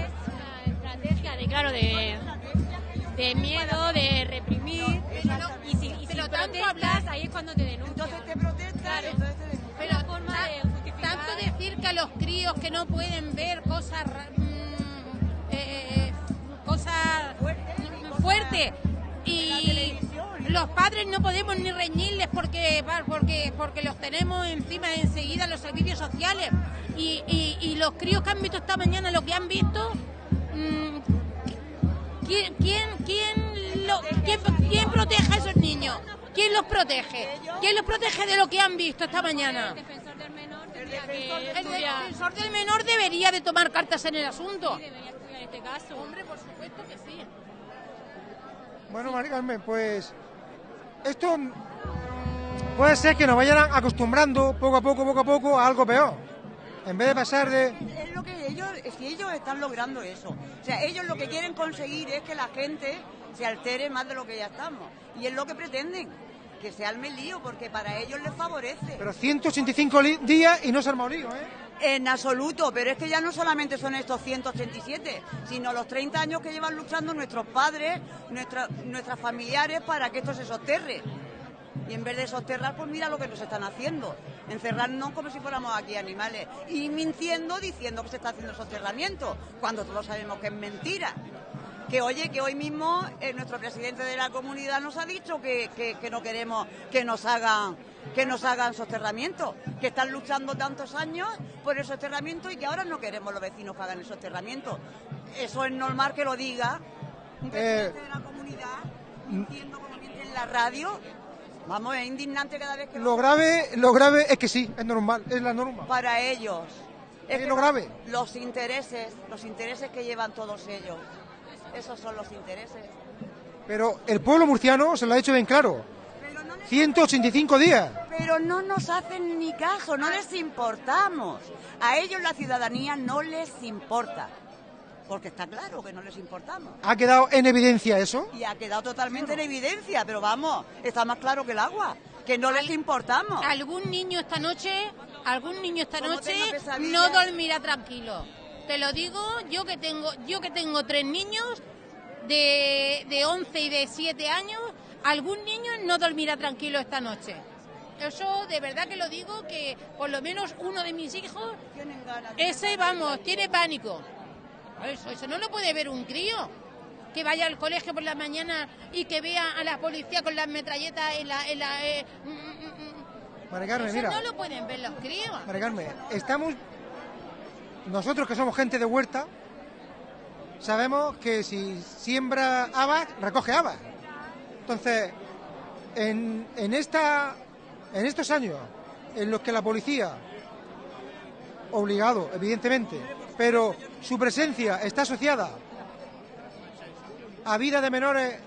estrategia de, claro, de, de miedo, de reprimir. Y si, y si
Pero tanto
protestas,
hablar-
ahí es cuando te denuncian.
Entonces te protestan,
Claro.
entonces te denuncian.
Pero
forma de
a los críos que no pueden ver cosas mm, eh, cosas mm, fuertes y los padres no podemos ni reñirles porque porque porque los tenemos encima enseguida los servicios sociales y, y- y los críos que han visto esta mañana lo que han visto mm, ¿quién quién quién, lo- quién quién protege a esos niños? ¿Quién los protege? ¿Quién los protege de lo que han visto esta mañana?
El defensor del menor
debería de tomar cartas en el asunto.
debería estudiar este caso.
Hombre, por supuesto que sí.
bueno, Mari Carmen, pues esto puede ser que nos vayan acostumbrando poco a poco, poco a poco a algo peor. En vez de pasar de...
Es lo que ellos, es que ellos están logrando eso. O sea, ellos lo que quieren conseguir es que la gente se altere más de lo que ya estamos. Y es lo que pretenden, que se alme el lío, porque para ellos les favorece.
Pero 185 li- días y no se arma un lío, ¿eh?
En absoluto, pero es que ya no solamente son estos 187, sino los 30 años que llevan luchando nuestros padres, nuestra- nuestras familiares para que esto se soterre. Y en vez de soterrar, pues mira lo que nos están haciendo. Encerrarnos como si fuéramos aquí animales. Y mintiendo diciendo que se está haciendo soterramiento, cuando todos sabemos que es mentira. Que oye, que hoy mismo eh, nuestro presidente de la comunidad nos ha dicho que, que- que no queremos que nos hagan que nos hagan soterramiento, que están luchando tantos años por el soterramiento y que ahora no queremos los vecinos que hagan el soterramiento. Eso es normal que lo diga un presidente de la comunidad, mintiendo como en la radio. Vamos, es indignante cada vez que
Lo grave, lo grave es que sí, es normal, es la norma.
para ellos.
Es
que
lo grave.
Los intereses, los intereses que llevan todos ellos. Esos son los intereses.
Pero el pueblo murciano se lo ha hecho bien claro. 185 días.
Pero no nos hacen ni caso, no les importamos. A ellos la ciudadanía no les importa. Porque está claro que no les importamos.
¿Ha quedado en evidencia eso?
Y ha quedado totalmente en evidencia, pero vamos, está más claro que el agua, que no les importamos.
Algún niño esta noche, algún niño esta noche no dormirá tranquilo. Te lo digo, yo que tengo, yo que tengo tres niños de, de 11 y de 7 años, algún niño no dormirá tranquilo esta noche. Eso de verdad que lo digo que por lo menos uno de mis hijos,
Tienen ganas.
ese vamos, tiene pánico. Eso, eso no lo puede ver un crío. Que vaya al colegio por la mañana y que vea a la policía con las metralletas en la... En la eh, mm, mm, mm.
Carmen,
Eso
mira.
no lo pueden ver los críos.
Mari Carmen, estamos. Nosotros que somos gente de huerta, sabemos que si siembra habas, recoge habas. Entonces, en, en, esta, en estos años en los que la policía, obligado, evidentemente, pero su presencia está asociada a vida de menores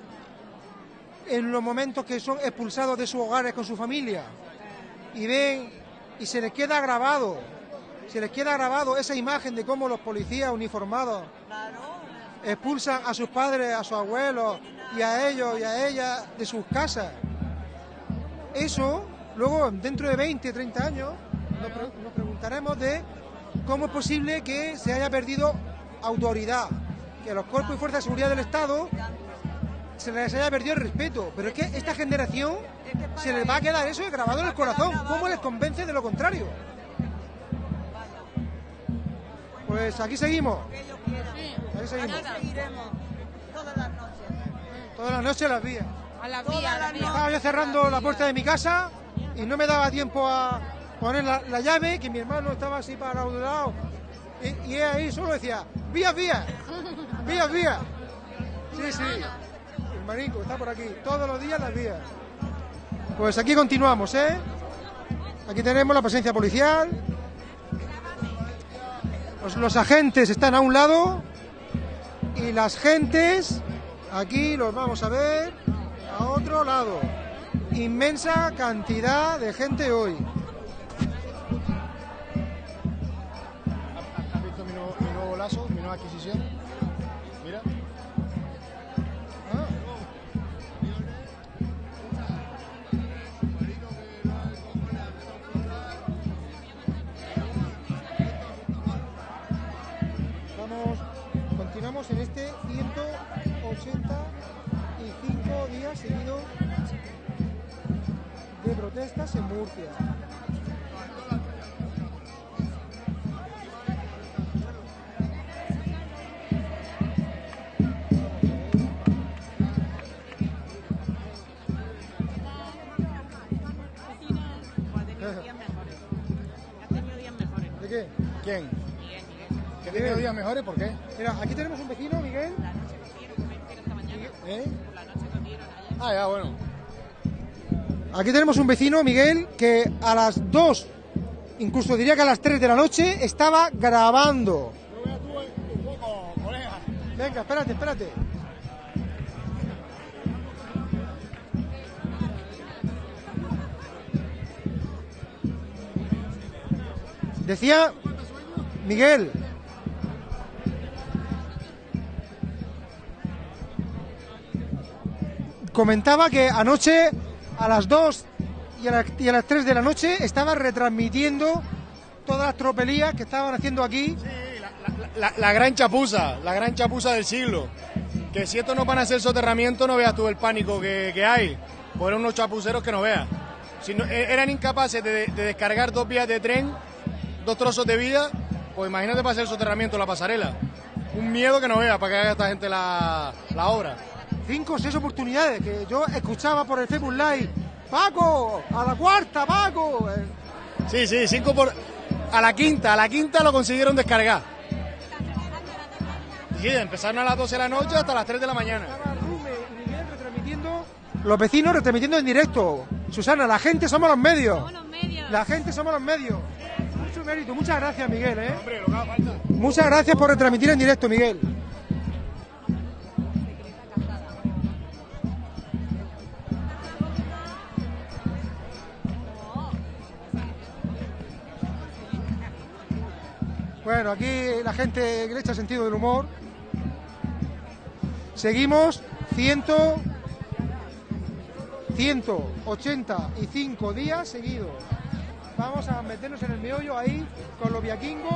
en los momentos que son expulsados de sus hogares con su familia y ven y se les queda grabado, se les queda grabado esa imagen de cómo los policías uniformados expulsan a sus padres, a sus abuelos y a ellos y a ellas de sus casas. Eso, luego, dentro de 20, 30 años, nos, pre- nos preguntaremos de cómo es posible que se haya perdido autoridad, que a los cuerpos y fuerzas de seguridad del Estado se les haya perdido el respeto. Pero es que esta generación se les va a quedar eso grabado en el corazón. ¿Cómo les convence de lo contrario? Pues aquí seguimos. Aquí seguimos.
seguiremos todas las noches.
Todas las noches las vías.
A las vías, a las vías.
Estaba yo cerrando la puerta de mi casa y no me daba tiempo a poner la, la llave, que mi hermano estaba así para un lado. Y, y él ahí solo decía, vías, vías, vías, vías. Sí, sí. El marico está por aquí. Todos los días las vías. Pues aquí continuamos, ¿eh? Aquí tenemos la presencia policial. Los, los agentes están a un lado y las gentes aquí los vamos a ver a otro lado. Inmensa cantidad de gente hoy.
¿Has visto mi nuevo lazo, mi nueva adquisición? Mira.
En este 185 días seguidos de protestas en Murcia. ¿De qué?
¿Quién? ¿Que ha tenido días mejores? ¿Por qué?
Mira, aquí tenemos un vecino, Miguel.
¿Eh? Ah, ya, bueno.
Aquí tenemos un vecino, Miguel, que a las 2, incluso diría que a las 3 de la noche, estaba grabando. Venga, espérate, espérate. Decía Miguel. Comentaba que anoche a las 2 y a, las 3 de la noche estaba retransmitiendo todas las tropelías que estaban haciendo aquí.
La, la gran chapuza, la gran chapuza del siglo. Que si estos no van a hacer soterramiento, no veas tú el pánico que, que hay. Por unos chapuceros que no veas. E- eran incapaces de, de descargar dos vías de tren, dos trozos de vía, pues imagínate para hacer soterramiento la pasarela. Un miedo que no veas para que haga esta gente la, la obra.
Cinco o seis oportunidades que yo escuchaba por el Facebook Live. Paco, a la cuarta, Paco.
Sí, sí, cinco por... A la quinta, a la quinta lo consiguieron descargar. Sí, empezaron a las 12 de la noche hasta las 3 de la mañana.
retransmitiendo, los vecinos retransmitiendo en directo. Susana, la gente somos los medios. La gente somos los medios. Mucho mérito, muchas gracias, Miguel. ¿eh? Muchas gracias por retransmitir en directo, Miguel. Bueno, aquí la gente le echa sentido del humor. Seguimos 100, 185 días seguidos. Vamos a meternos en el meollo ahí con los viaquingos.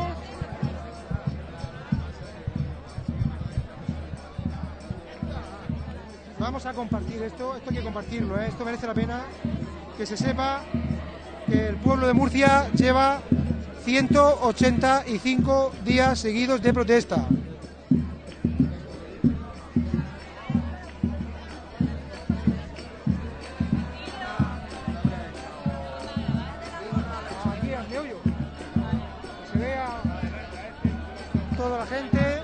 Vamos a compartir esto, esto hay que compartirlo, ¿eh? esto merece la pena que se sepa que el pueblo de Murcia lleva 185 días seguidos de protesta. Toda la gente.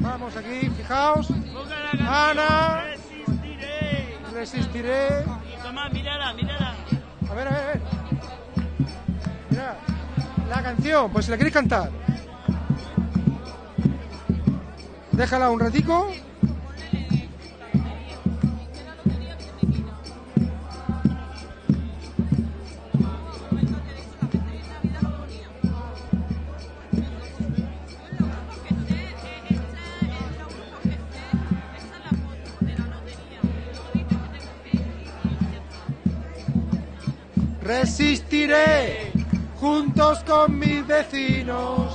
Vamos aquí, fijaos. Ana. Resistiré.
Tomás, mírala, mírala.
A ver, a ver, a ver. Mira, la canción, pues si la queréis cantar. Déjala un ratico. Juntos con mis vecinos.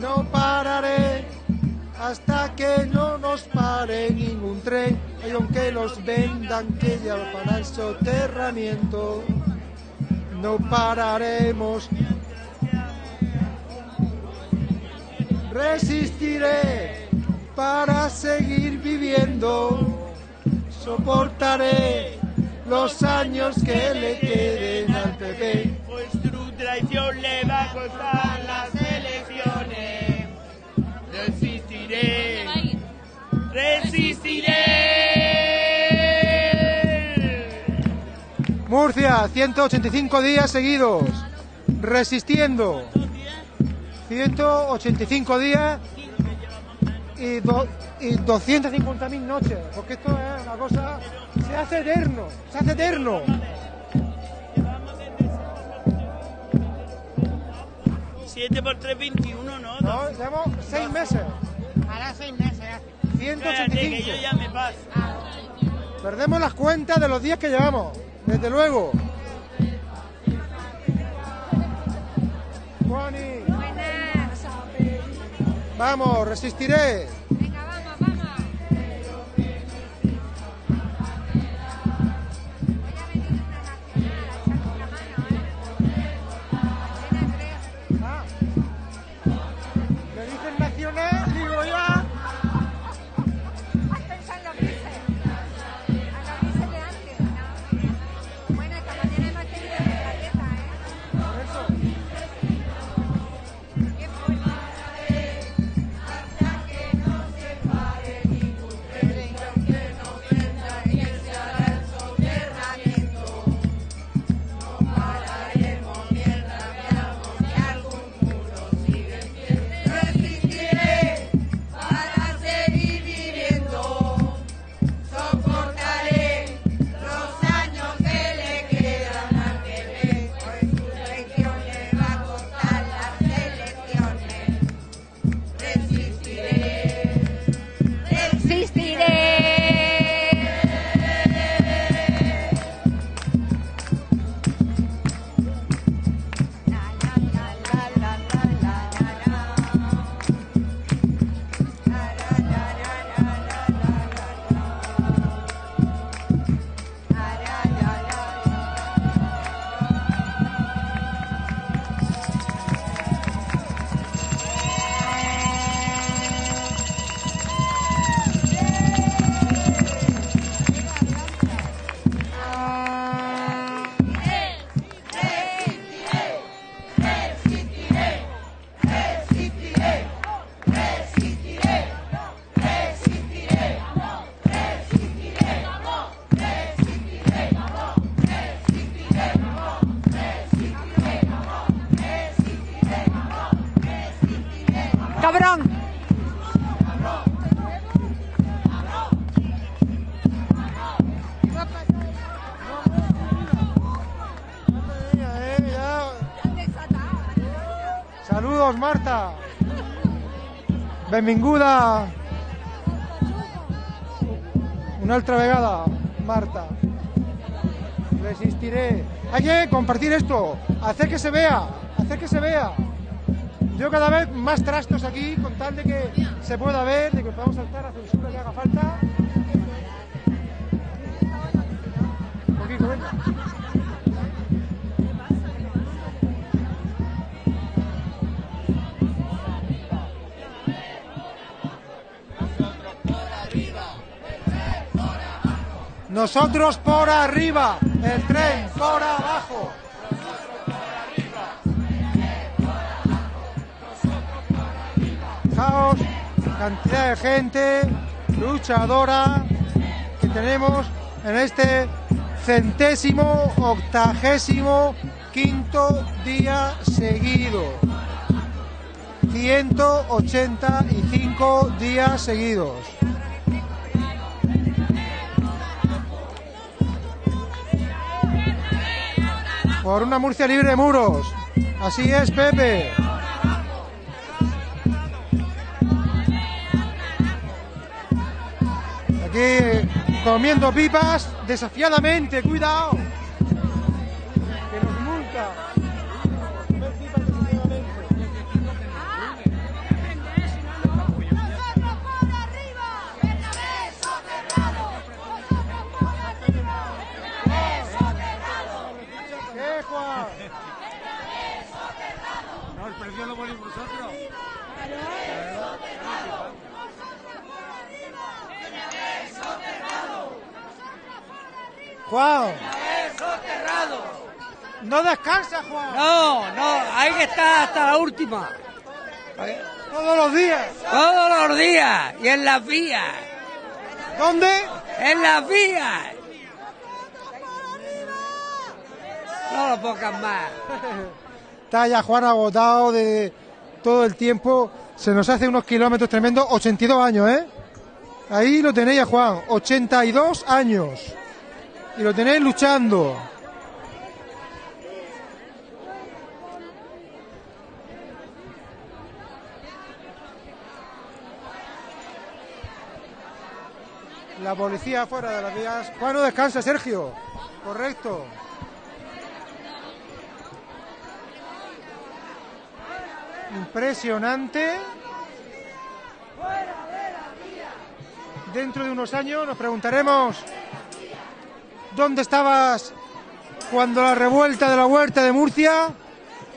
No pararé hasta que no nos pare ningún tren. Y aunque los vendan que ya para el soterramiento, no pararemos. Resistiré para seguir viviendo. Soportaré los años que le queden al PP.
Pues tu traición le va a costar las elecciones. Resistiré. Resistiré.
Murcia, 185 días seguidos, resistiendo. 185 días y, do- y 250.000 noches, porque esto es una cosa, se hace eterno, se hace eterno.
Siete por tres, 21, ¿no?
No, llevamos seis meses.
Ahora seis meses.
Cállate, que yo
185.
ya me paso.
Perdemos las cuentas de los días que llevamos, desde luego. Juani. Vamos, resistiré. Benvinguda. Una altra vegada, Marta. Resistiré. Hay que compartir esto, hacer que se vea, hacer que se vea. Yo cada vez más trastos aquí, con tal de que se pueda ver, de que podamos saltar a censura que haga falta. Un poquito. Nosotros por arriba, el tren por abajo. Fijaos, cantidad de gente luchadora que tenemos en este centésimo, octagésimo, quinto día seguido. 185 días seguidos. Por una Murcia libre de muros. Así es, Pepe. Aquí comiendo pipas desafiadamente, cuidado. Juan.
No
descansa, Juan.
No, no, hay que estar hasta la última.
Todos los días.
Todos los días. Y en las vías.
¿Dónde?
En las vías. No lo pongas más.
Está ya Juan agotado de todo el tiempo. Se nos hace unos kilómetros tremendos. 82 años, ¿eh? Ahí lo tenéis a Juan. 82 años. Y lo tenéis luchando. La policía fuera de las vías. Juan, no descansa, Sergio. Correcto. Impresionante. Dentro de unos años nos preguntaremos dónde estabas cuando la revuelta de la huerta de Murcia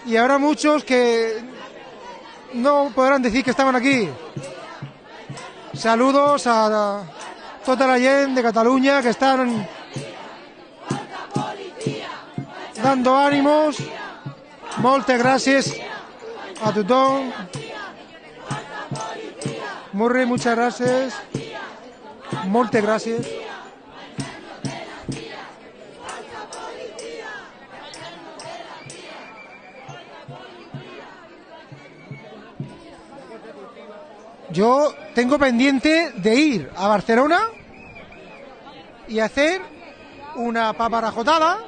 y habrá muchos que no podrán decir que estaban aquí. Saludos a tota la gent de Cataluña que están dando ánimos. Moltes gràcies a tothom. Murri, muchas gracias. Moltes gràcies. Yo tengo pendiente de ir a Barcelona y hacer una paparajotada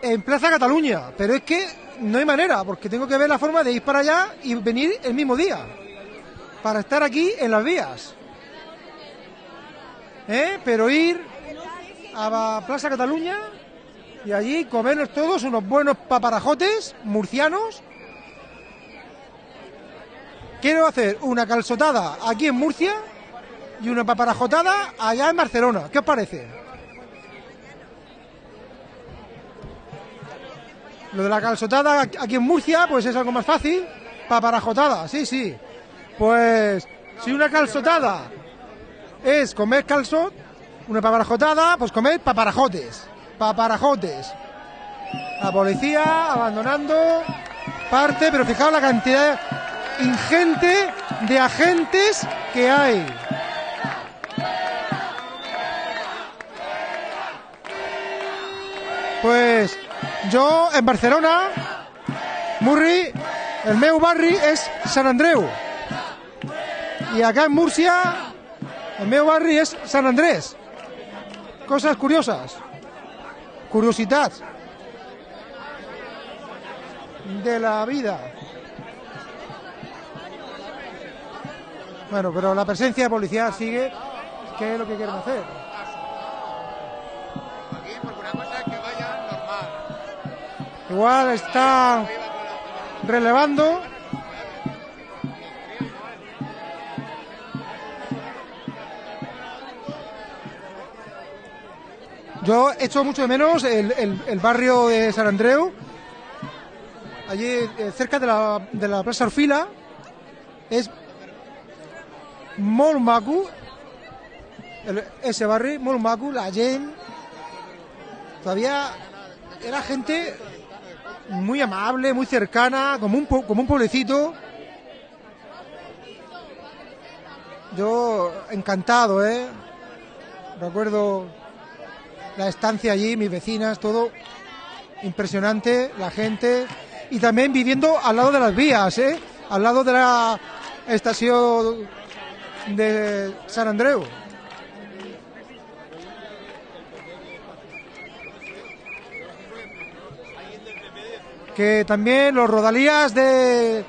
en Plaza Cataluña, pero es que no hay manera, porque tengo que ver la forma de ir para allá y venir el mismo día, para estar aquí en las vías. ¿Eh? Pero ir a Plaza Cataluña y allí comernos todos unos buenos paparajotes murcianos. Quiero hacer una calzotada aquí en Murcia y una paparajotada allá en Barcelona. ¿Qué os parece? Lo de la calzotada aquí en Murcia, pues es algo más fácil. Paparajotada, sí, sí. Pues si una calzotada es comer calzot, una paparajotada, pues comer paparajotes. Paparajotes. La policía abandonando parte, pero fijaos la cantidad ingente de agentes que hay. Pues yo en Barcelona, Murri, el meu barri és Sant Andreu. Y acá en Murcia, el meu barri és Sant Andrés. Cosas curiosas. Curiosidades de la vida. Bueno, pero la presencia policial sigue. ¿Qué es lo que quieren hacer? Igual está relevando. Yo echo mucho de menos el, barrio de San Andreu, allí eh, cerca de la, de la Plaza Orfila. Es molt ese barrio, molt la gent. Todavía era gente muy amable, muy cercana, como un, como un pueblecito. Yo encantado, ¿eh? Recuerdo la estancia allí, mis vecinas, todo impresionante, la gente. Y también viviendo al lado de las vías, ¿eh? Al lado de la estación de San Andreu. que también los rodalías de,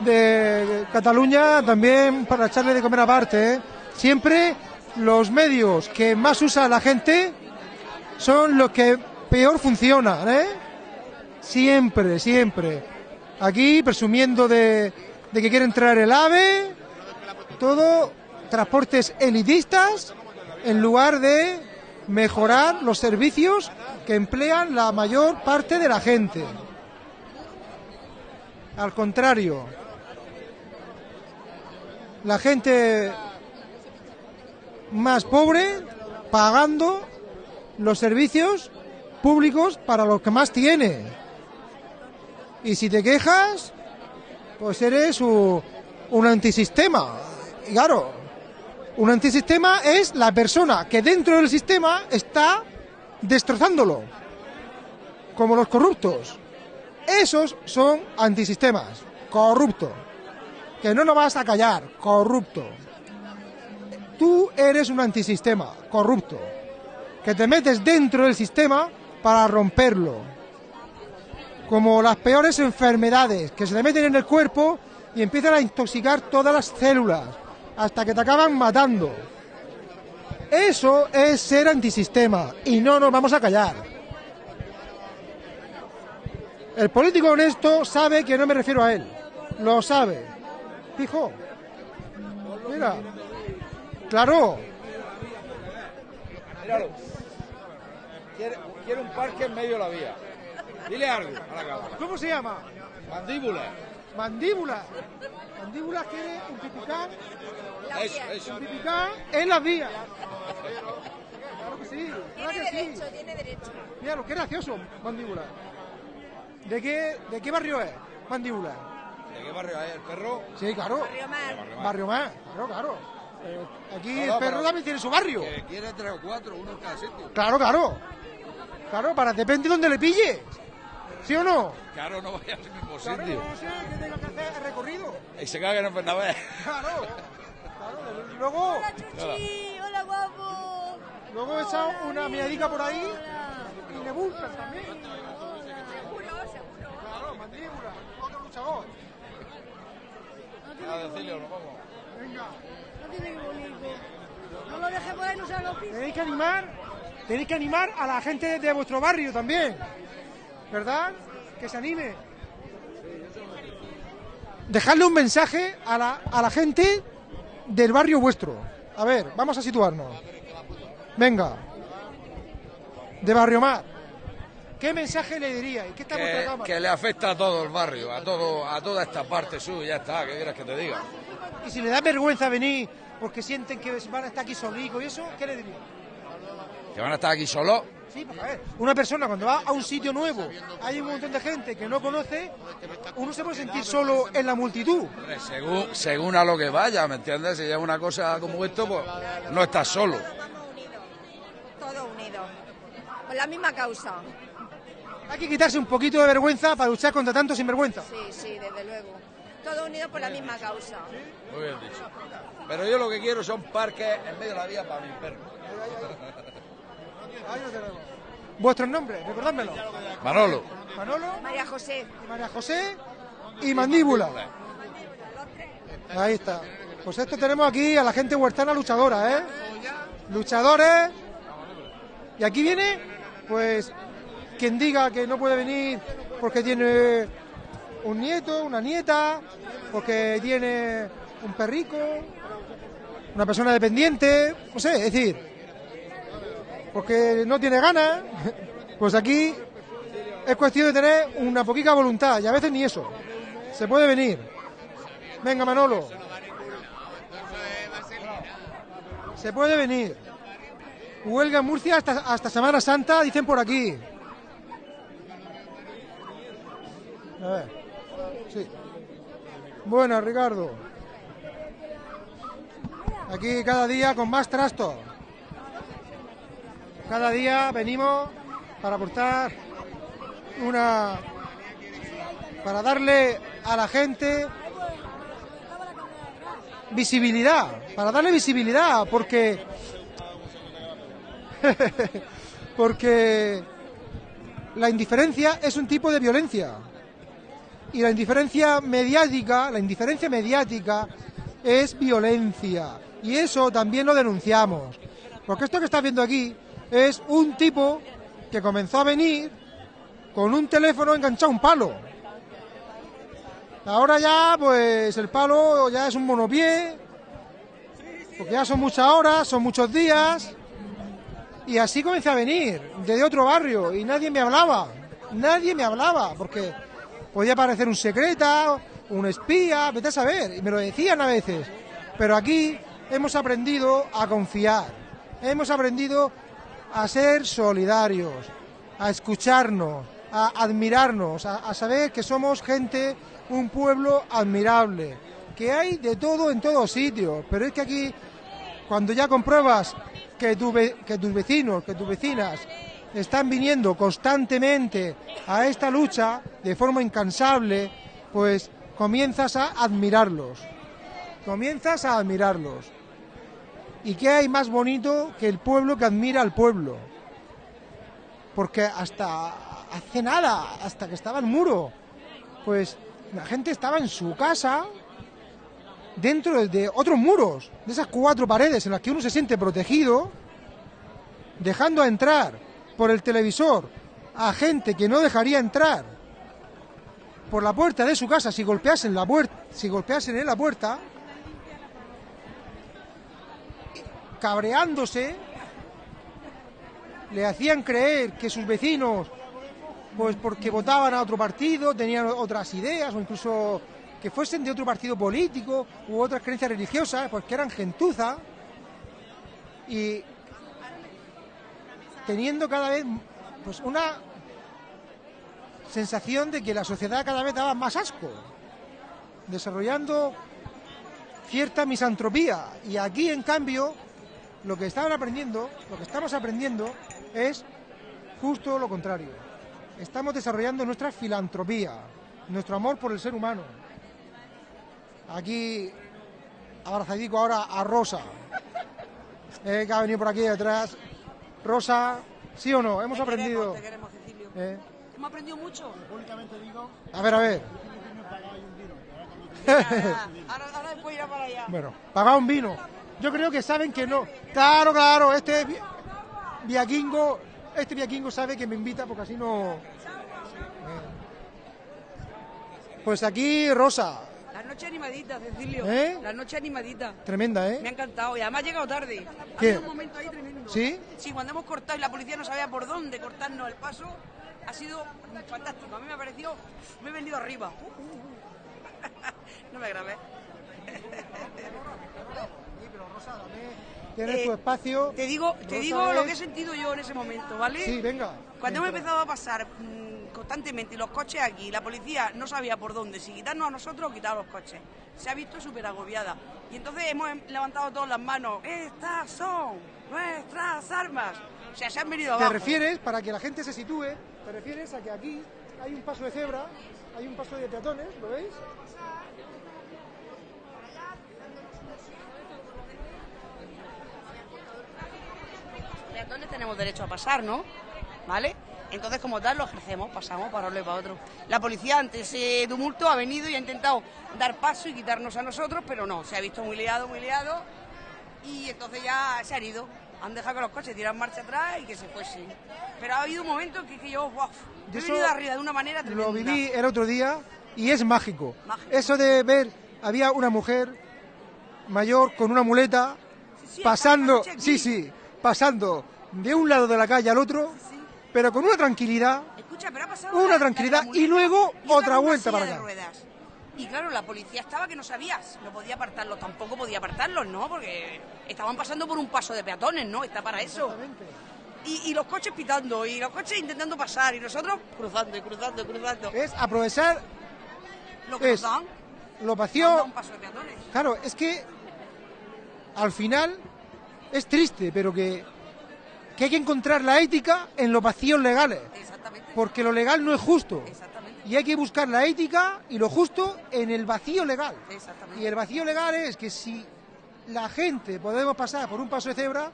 de Cataluña también para echarle de comer aparte. ¿eh? Siempre los medios que más usa la gente son los que peor funcionan. ¿eh? Siempre, siempre. Aquí presumiendo de, de que quiere entrar el AVE, todo transportes elitistas en lugar de mejorar los servicios que emplean la mayor parte de la gente. Al contrario, la gente más pobre pagando los servicios públicos para los que más tiene. Y si te quejas, pues eres un antisistema. Y claro, un antisistema es la persona que dentro del sistema está destrozándolo, como los corruptos. Esos son antisistemas, corrupto. Que no nos vas a callar, corrupto. Tú eres un antisistema, corrupto. Que te metes dentro del sistema para romperlo. Como las peores enfermedades que se te meten en el cuerpo y empiezan a intoxicar todas las células hasta que te acaban matando. Eso es ser antisistema y no nos vamos a callar. El político honesto sabe que no me refiero a él. Lo sabe. Fijo. Mira. Claro.
Míralo. Quiere, quiere un parque en medio de la vía. Dile algo a la cámara.
¿Cómo se llama?
Mandíbula.
Mandíbula. Mandíbula quiere un pipicán.
Eso, eso.
En las vías. Claro que sí. claro que sí.
tiene derecho.
Mira, qué gracioso, mandíbula. ¿De qué, ¿De qué barrio es? Mandíbula.
¿De qué barrio es el perro?
Sí, claro.
Barrio Mar.
Barrio más, claro, claro. Eh, aquí
No,
el perro también tiene su barrio.
Que quiere tres o cuatro, uno en cada sitio.
Claro, claro. Claro, para depende de dónde le pille. ¿Sí o no?
Claro, no vaya al mismo
Claro,
sitio.
no sé que tenga que hacer el recorrido.
Y se caga en Bernabé.
Claro. Claro, y luego.
Chuchi, hola guapo.
Luego echa una miadica por ahí y le buscan también. Claro, mandíbula, otro luchador.
A decirle, nos vamos.
Venga.
No tiene que bonito. No lo dejes por ahí, no se lo.
Tenéis que animar, tenéis que animar a la gente de vuestro barrio también. ¿Verdad? Que se anime. Dejadle un mensaje a la, a la gente del barrio vuestro. A ver, vamos a situarnos. Venga. De Barrio Mar. ¿Qué mensaje le diríais? ¿Qué está
Que,
cámara?
que le afecta a todo el barrio, a todo, a toda esta parte suya, ya está, ¿qué quieres que te diga?
Y si le da vergüenza venir porque sienten que van a estar aquí solicos y eso, ¿qué le diríais?
Que van a estar aquí solos.
Sí, porque a ver, una persona cuando va a un sitio nuevo, hay un montón de gente que no conoce, uno se puede sentir solo en la multitud.
Hombre, Según, según a lo que vaya, ¿me entiendes? Si es una cosa como esto, pues no estás solo.
Todo unido. Por la misma causa.
Hay que quitarse un poquito de vergüenza para luchar contra tanto sinvergüenza.
Sí, sí, desde luego. Todo unido por la misma causa.
Muy bien dicho. Pero yo lo que quiero son parques en medio de la vía para mis perros.
Ahí lo tenemos. Vuestros nombres, recordádmelo.
Manolo.
Manolo,
María José.
María José y Mandíbula. Ahí está. Pues esto tenemos aquí a la gente huertana luchadora, ¿eh? Luchadores. Y aquí viene, pues, quien diga que no puede venir porque tiene un nieto, una nieta, porque tiene un perrico, una persona dependiente, no sé, es decir, porque no tiene ganas, pues aquí es cuestión de tener una poquita voluntad y a veces ni eso. Se puede venir. Venga, Manolo. Se puede venir. Huelga en Murcia hasta, hasta Semana Santa, dicen por aquí. Sí. Buenas, Ricardo. Aquí cada día con más trastos. Cada día venimos para aportar una. para darle a la gente visibilidad, para darle visibilidad, porque. porque la indiferencia es un tipo de violencia. Y la indiferencia mediática, la indiferencia mediática es violencia. Y eso también lo denunciamos. Porque esto que estás viendo aquí es un tipo que comenzó a venir con un teléfono enganchado a un palo. Ahora ya, pues el palo ya es un monopié, porque ya son muchas horas, son muchos días. Y así comencé a venir, desde otro barrio, y nadie me hablaba. Nadie me hablaba, porque podía parecer un secreta, un espía, vete a saber, y me lo decían a veces. Pero aquí hemos aprendido a confiar, hemos aprendido a ser solidarios, a escucharnos, a admirarnos, a, saber que somos gente, un pueblo admirable, que hay de todo en todos sitios, pero es que aquí, cuando ya compruebas que, tu que tus vecinos, que tus vecinas están viniendo constantemente a esta lucha de forma incansable, pues comienzas a admirarlos, comienzas a admirarlos. ¿Y qué hay más bonito que el pueblo que admira al pueblo? Porque hasta hace nada, hasta que estaba el muro, pues la gente estaba en su casa, dentro de otros muros, de esas cuatro paredes en las que uno se siente protegido, dejando entrar por el televisor a gente que no dejaría entrar por la puerta de su casa si golpeasen la puerta, si golpeasen en la puerta, cabreándose, le hacían creer que sus vecinos, pues porque votaban a otro partido, tenían otras ideas o incluso que fuesen de otro partido político u otras creencias religiosas, pues que eran gentuza y teniendo cada vez pues una sensación de que la sociedad cada vez daba más asco, desarrollando cierta misantropía. Y aquí, en cambio, lo que estaban aprendiendo, lo que estamos aprendiendo es justo lo contrario. Estamos desarrollando nuestra filantropía, nuestro amor por el ser humano. Aquí, abrazadico ahora a Rosa, eh, que ha venido por aquí detrás. Rosa, ¿sí o no? Hemos aprendido.
Te queremos, Cecilio.
Eh,
Hemos aprendido mucho.
A ver, a ver.
ahora, ahora después irá para allá.
Bueno, pagar un vino. Yo creo que saben que no. Claro, claro, este vi- viaquingo, este viaquingo sabe que me invita porque así no. Eh. Pues aquí Rosa,
La noche animadita, Cecilio.
¿Eh?
La noche animadita.
tremenda,
Me ha
¿eh?
encantado y además ha llegado tarde. Ha
¿Qué?
habido un momento ahí tremendo.
¿Sí?
Sí, cuando hemos cortado y la policía no sabía por dónde cortarnos el paso, ha sido fantástico. A mí me ha parecido, me he venido arriba. no me grabé.
Tienes
Eh,
tu espacio.
Te digo, te
Rosa
digo lo que he sentido yo en ese momento, ¿vale?
Sí, venga.
Cuando hemos empezado a pasar mm, constantemente los coches aquí, la policía no sabía por dónde, si quitarnos a nosotros o quitar los coches. Se ha visto súper agobiada. Y entonces hemos em- levantado todas las manos. Estas son nuestras armas. O sea, se han venido
¿Te
abajo.
refieres, para que la gente se sitúe, te refieres a que aquí hay un paso de cebra, hay un paso de peatones, ¿lo veis?
Peatones tenemos derecho a pasar, ¿no? ¿Vale? Entonces, como tal, lo ejercemos, pasamos para uno y para otro. La policía, ante ese tumulto, ha venido y ha intentado dar paso y quitarnos a nosotros, pero no, se ha visto muy liado, muy liado, y entonces ya se han ido. Han dejado que los coches tiran marcha atrás y que se fuesen. Pero ha habido un momento en que, que yo, wow,
Yo
he venido arriba de una manera tremenda.
Lo viví el otro día y es mágico. Eso de ver, había una mujer mayor con una muleta
sí,
pasando, sí, sí, pasando de un lado de la calle al otro, pero con una tranquilidad,
Escucha, pero ha pasado
una tranquilidad y luego
Y
otra vuelta para acá.
ruedas. Y claro, la policía estaba que no sabías, no podía apartarlos, tampoco podía apartarlos, ¿no? Porque estaban pasando por un paso de peatones, ¿no? Está para eso. Y, y los coches pitando, y los coches intentando pasar, y nosotros cruzando, y cruzando, y cruzando.
Es aprovechar
Lo
es
cruzan,
lo vacío.
un paso de peatones.
Claro, es que al final es triste, pero que, que hay que encontrar la ética en los vacíos legales. Porque lo legal no es justo. Y hay que buscar la ética y lo justo en el vacío legal. Y el vacío legal es que si la gente podemos pasar por un paso de cebra,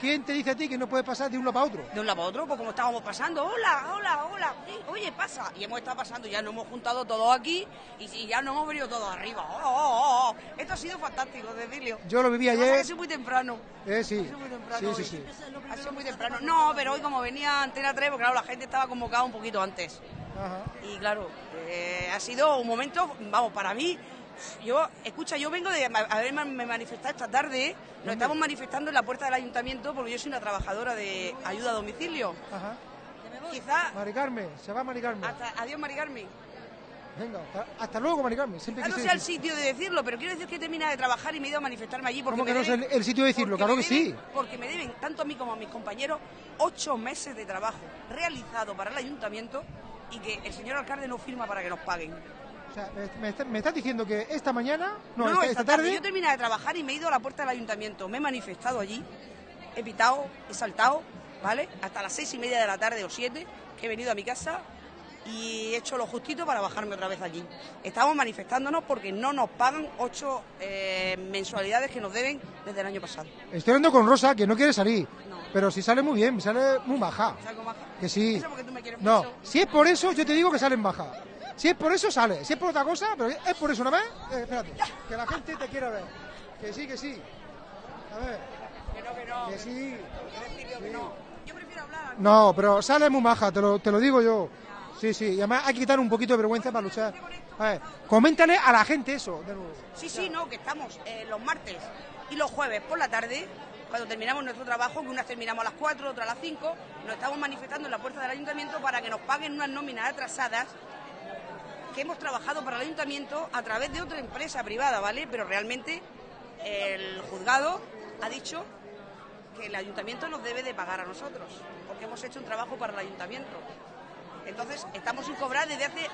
¿quién te dice a ti que no puedes pasar de un lado para otro?
De un lado para otro, pues como estábamos pasando, hola, hola, hola, sí, oye, pasa. Y hemos estado pasando, ya nos hemos juntado todos aquí y, y ya nos hemos venido todos arriba. Oh, oh, oh. Esto ha sido fantástico, Cecilio.
Yo lo viví ayer.
ha sido muy temprano.
Eh, sí.
Ha sido muy temprano
Sí, sí, sí.
Ha sido muy temprano. No, pero hoy como venía Antena 3, porque claro, la gente estaba convocada un poquito antes.
Ajá.
Y claro, eh, ha sido un momento, vamos, para mí, yo, escucha, yo vengo de haberme manifestado esta tarde, nos estamos manifestando en la puerta del ayuntamiento porque yo soy una trabajadora de ayuda a domicilio.
Ajá.
Quizá,
Mari Carmen, se va Mari Carmen.
hasta, adiós Mari Carmen.
Venga, hasta, hasta luego, Mari Carmen. Siempre
no sea el sitio de decirlo, pero quiero decir que he terminado de trabajar y me he ido a manifestarme allí porque
¿Cómo que no es el, sitio de decirlo? Claro que
deben-
sí.
Porque me deben, tanto a mí como a mis compañeros, ocho meses de trabajo realizado para el ayuntamiento y que el señor alcalde no firma para que nos paguen.
Sea, me, me está- me estás diciendo que esta mañana, no,
No, no,
esta,
tarde.
tarde,
Yo he terminado de trabajar y me he ido a la puerta del ayuntamiento. Me he manifestado allí, he pitado, he saltado, ¿vale? Hasta las seis y media de la tarde o siete, que he venido a mi casa y he hecho lo justito para bajarme otra vez allí. Estamos manifestándonos porque no nos pagan ocho eh, mensualidades que nos deben desde el año pasado.
estoy hablando con Rosa, que no quiere salir. Pero si sale muy bien, sale muy baja.
¿Sabes cómo baja?
Que sí.
Eso porque tú me quieres
No,
mucho.
si es por eso, yo te digo que salen baja. Si es por eso, sale. Si es por otra cosa, pero es por eso nada más, eh, espérate, que la gente te quiera ver. Que sí, que sí. A ver.
Que no, que no.
Que sí.
que no. Yo prefiero hablar.
No, pero sale muy maja, te lo, te lo digo yo. Sí, sí, y además hay que quitar un poquito de vergüenza para luchar. A ver, coméntale a la gente eso, de nuevo.
Sí, sí, no, que estamos eh, los martes y los jueves por la tarde, cuando terminamos nuestro trabajo, que unas terminamos a las 4, otras a las 5, nos estamos manifestando en la puerta del ayuntamiento para que nos paguen unas nóminas atrasadas que hemos trabajado para el ayuntamiento a través de otra empresa privada, ¿vale? Pero realmente el juzgado ha dicho que el ayuntamiento nos debe de pagar a nosotros, porque hemos hecho un trabajo para el ayuntamiento. Entonces, estamos sin cobrar desde hace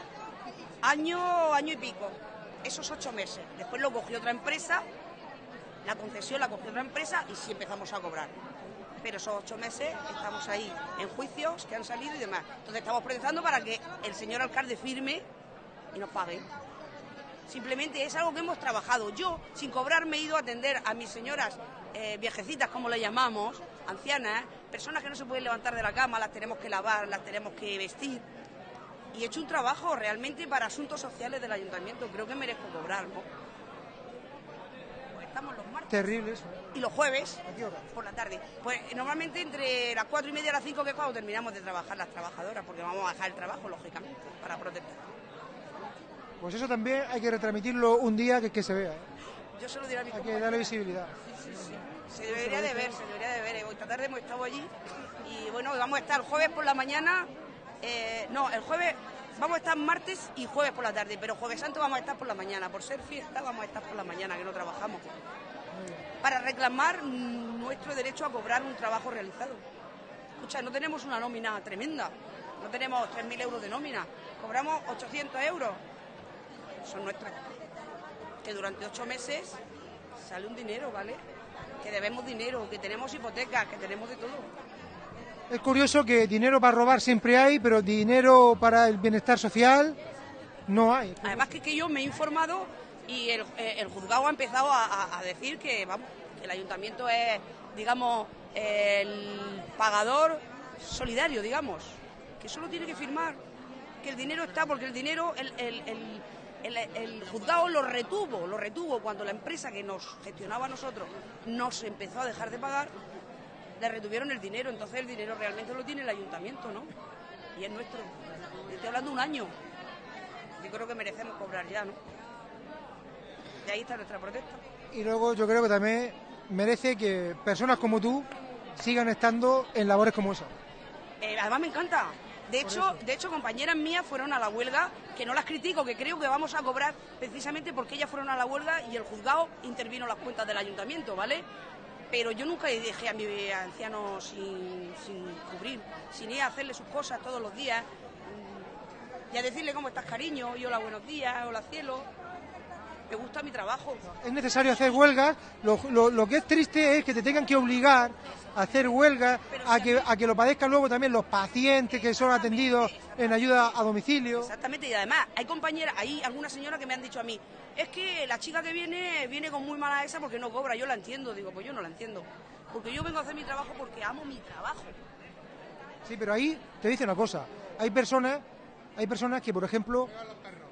año, año y pico, esos ocho meses. Después lo cogió otra empresa, la concesión la cogió otra empresa y sí empezamos a cobrar. Pero esos ocho meses estamos ahí en juicios que han salido y demás. Entonces estamos protestando para que el señor alcalde firme y nos pague. Simplemente es algo que hemos trabajado. Yo, sin cobrar, me he ido a atender a mis señoras eh, viejecitas, como le llamamos, ancianas, personas que no se pueden levantar de la cama, las tenemos que lavar, las tenemos que vestir. Y he hecho un trabajo realmente para asuntos sociales del ayuntamiento. Creo que merezco cobrar, ¿no? Pues estamos los martes
Terrible eso.
y los jueves
¿A qué hora?
por la tarde. Pues normalmente entre las cuatro y media y las cinco que es cuando terminamos de trabajar las trabajadoras, porque vamos a dejar el trabajo, lógicamente, para protestar.
Pues eso también hay que retransmitirlo un día que, que se vea. ¿eh?
Yo se lo diré a mi
Hay que darle visibilidad.
Sí, sí. Se debería de ver, se debería de ver. Esta tarde hemos estado allí y bueno, vamos a estar el jueves por la mañana. eh, no, el jueves vamos a estar martes y jueves por la tarde, pero jueves santo vamos a estar por la mañana. Por ser fiesta vamos a estar por la mañana, que no trabajamos. Para reclamar nuestro derecho a cobrar un trabajo realizado. Escucha, no tenemos una nómina tremenda. No tenemos 3.000 euros de nómina. Cobramos 800 euros. Son nuestras. Que durante ocho meses sale un dinero, ¿vale? Que debemos dinero, que tenemos hipotecas, que tenemos de todo.
Es curioso que dinero para robar siempre hay, pero dinero para el bienestar social no hay.
Además que, que yo me he informado y el, eh, el juzgado ha empezado a, a- a decir que, vamos, que el ayuntamiento es, digamos, el pagador solidario, digamos, que solo tiene que firmar, que el dinero está, porque el dinero, el, el- el- el- el juzgado lo retuvo, lo retuvo cuando la empresa que nos gestionaba a nosotros nos empezó a dejar de pagar, le retuvieron el dinero, entonces el dinero realmente lo tiene el ayuntamiento, ¿no? Y es nuestro. Estoy hablando un año. Yo creo que merecemos cobrar ya, ¿no? De ahí está nuestra protesta.
Y luego yo creo que también merece que personas como tú sigan estando en labores como esa.
Eh, además me encanta. De hecho, de hecho, compañeras mías fueron a la huelga, que no las critico, que creo que vamos a cobrar precisamente porque ellas fueron a la huelga y el juzgado intervino en las cuentas del ayuntamiento, ¿vale? Pero yo nunca dejé a mi anciano sin, sin cubrir, sin ir a hacerle sus cosas todos los días y a decirle cómo estás, cariño, y hola, buenos días, hola, cielo. Me gusta mi trabajo.
Es necesario hacer huelgas. Lo, lo- lo que es triste es que te tengan que obligar a hacer huelgas, a que, a que lo padezcan luego también los pacientes que son atendidos en ayuda a domicilio.
Exactamente, y además hay compañeras, hay algunas señoras que me han dicho a mí, es que la chica que viene viene con muy mala esa porque no cobra, yo la entiendo, digo, pues yo no la entiendo. Porque yo vengo a hacer mi trabajo porque amo mi trabajo.
Sí, pero ahí te dice una cosa. Hay personas, hay personas que, por ejemplo,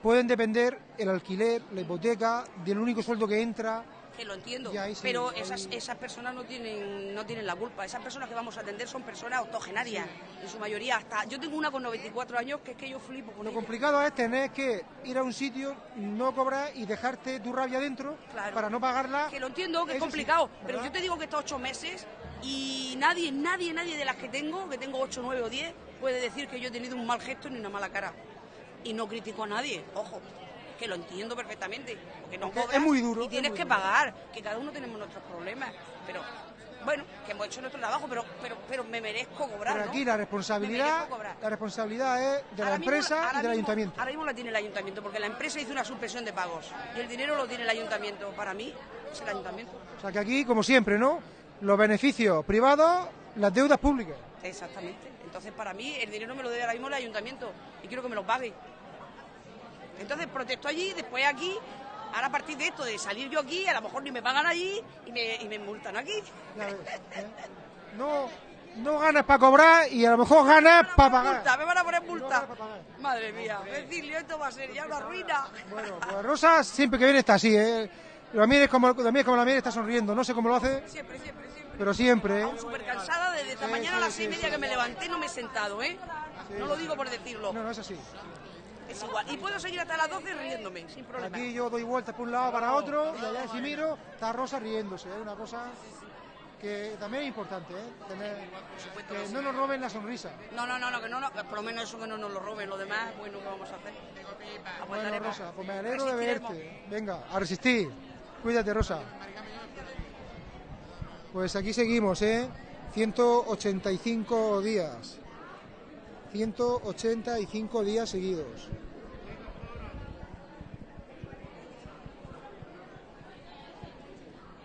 pueden depender el alquiler, la hipoteca, del único sueldo que entra.
Que lo entiendo,
sí,
pero esas, esas personas no tienen, no tienen la culpa. Esas personas que vamos a atender son personas octogenarias, en su mayoría. hasta Yo tengo una con 94 años que es que yo flipo con
Lo
ella.
complicado es tener que ir a un sitio, no cobrar y dejarte tu rabia dentro
Claro.
para no pagarla.
Que lo entiendo, que es
sí,
complicado, pero yo te digo que estos ocho meses y nadie, nadie, nadie de las que tengo, que tengo ocho, nueve o diez, puede decir que yo he tenido un mal gesto ni una mala cara. Y no critico a nadie, ojo, que lo entiendo perfectamente, porque no
Porque es
cobras
muy duro,
y
es
tienes que
duro.
pagar, que cada uno tenemos nuestros problemas, pero bueno, que hemos hecho nuestro trabajo, pero, pero, pero me merezco cobrar,
Pero
¿no?
aquí la responsabilidad, la responsabilidad es de la
mismo
empresa y del
mismo-
ayuntamiento.
Ahora mismo la tiene el ayuntamiento, porque la empresa hizo una suspensión de pagos y el dinero lo tiene el ayuntamiento. Para mí es el ayuntamiento.
O sea que aquí, como siempre, ¿no? Los beneficios privados, las deudas públicas.
Exactamente. Entonces, para mí, el dinero me lo debe ahora mismo el ayuntamiento y quiero que me lo pague. Entonces, protesto allí, después aquí. Ahora, a partir de esto, de salir yo aquí, a lo mejor ni me pagan allí y me, y me multan aquí.
Ves, ¿eh? No, no ganas para cobrar y a lo mejor ganas para pagar.
Multa, me van a poner multa. Madre mía, Cecilio, esto va a ser ya una ruina.
Bueno, pues Rosa siempre que viene está así, ¿eh? La mires como, la mires como la mires está sonriendo. No sé cómo lo hace,
siempre, siempre.
Pero siempre, ¿eh?
Súper cansada, desde esta
Sí,
mañana a las seis y media que me levanté no me he sentado, ¿eh? No lo digo por decirlo.
No, no es así.
Es igual. Y puedo seguir hasta las 12 riéndome, sin problema.
Aquí yo doy vueltas por un lado para otro y allá si miro está Rosa riéndose. Es una cosa que también es importante, ¿eh? Tener, que no nos roben la sonrisa.
No, no, no, no, que no, no, que por lo menos eso que no nos lo roben. Lo demás, bueno, ¿qué vamos a hacer?
Bueno. Rosa, pues me alegro de verte. Venga, a resistir. Cuídate, Rosa. Pues aquí seguimos, ¿eh? 185 días. 185 días seguidos.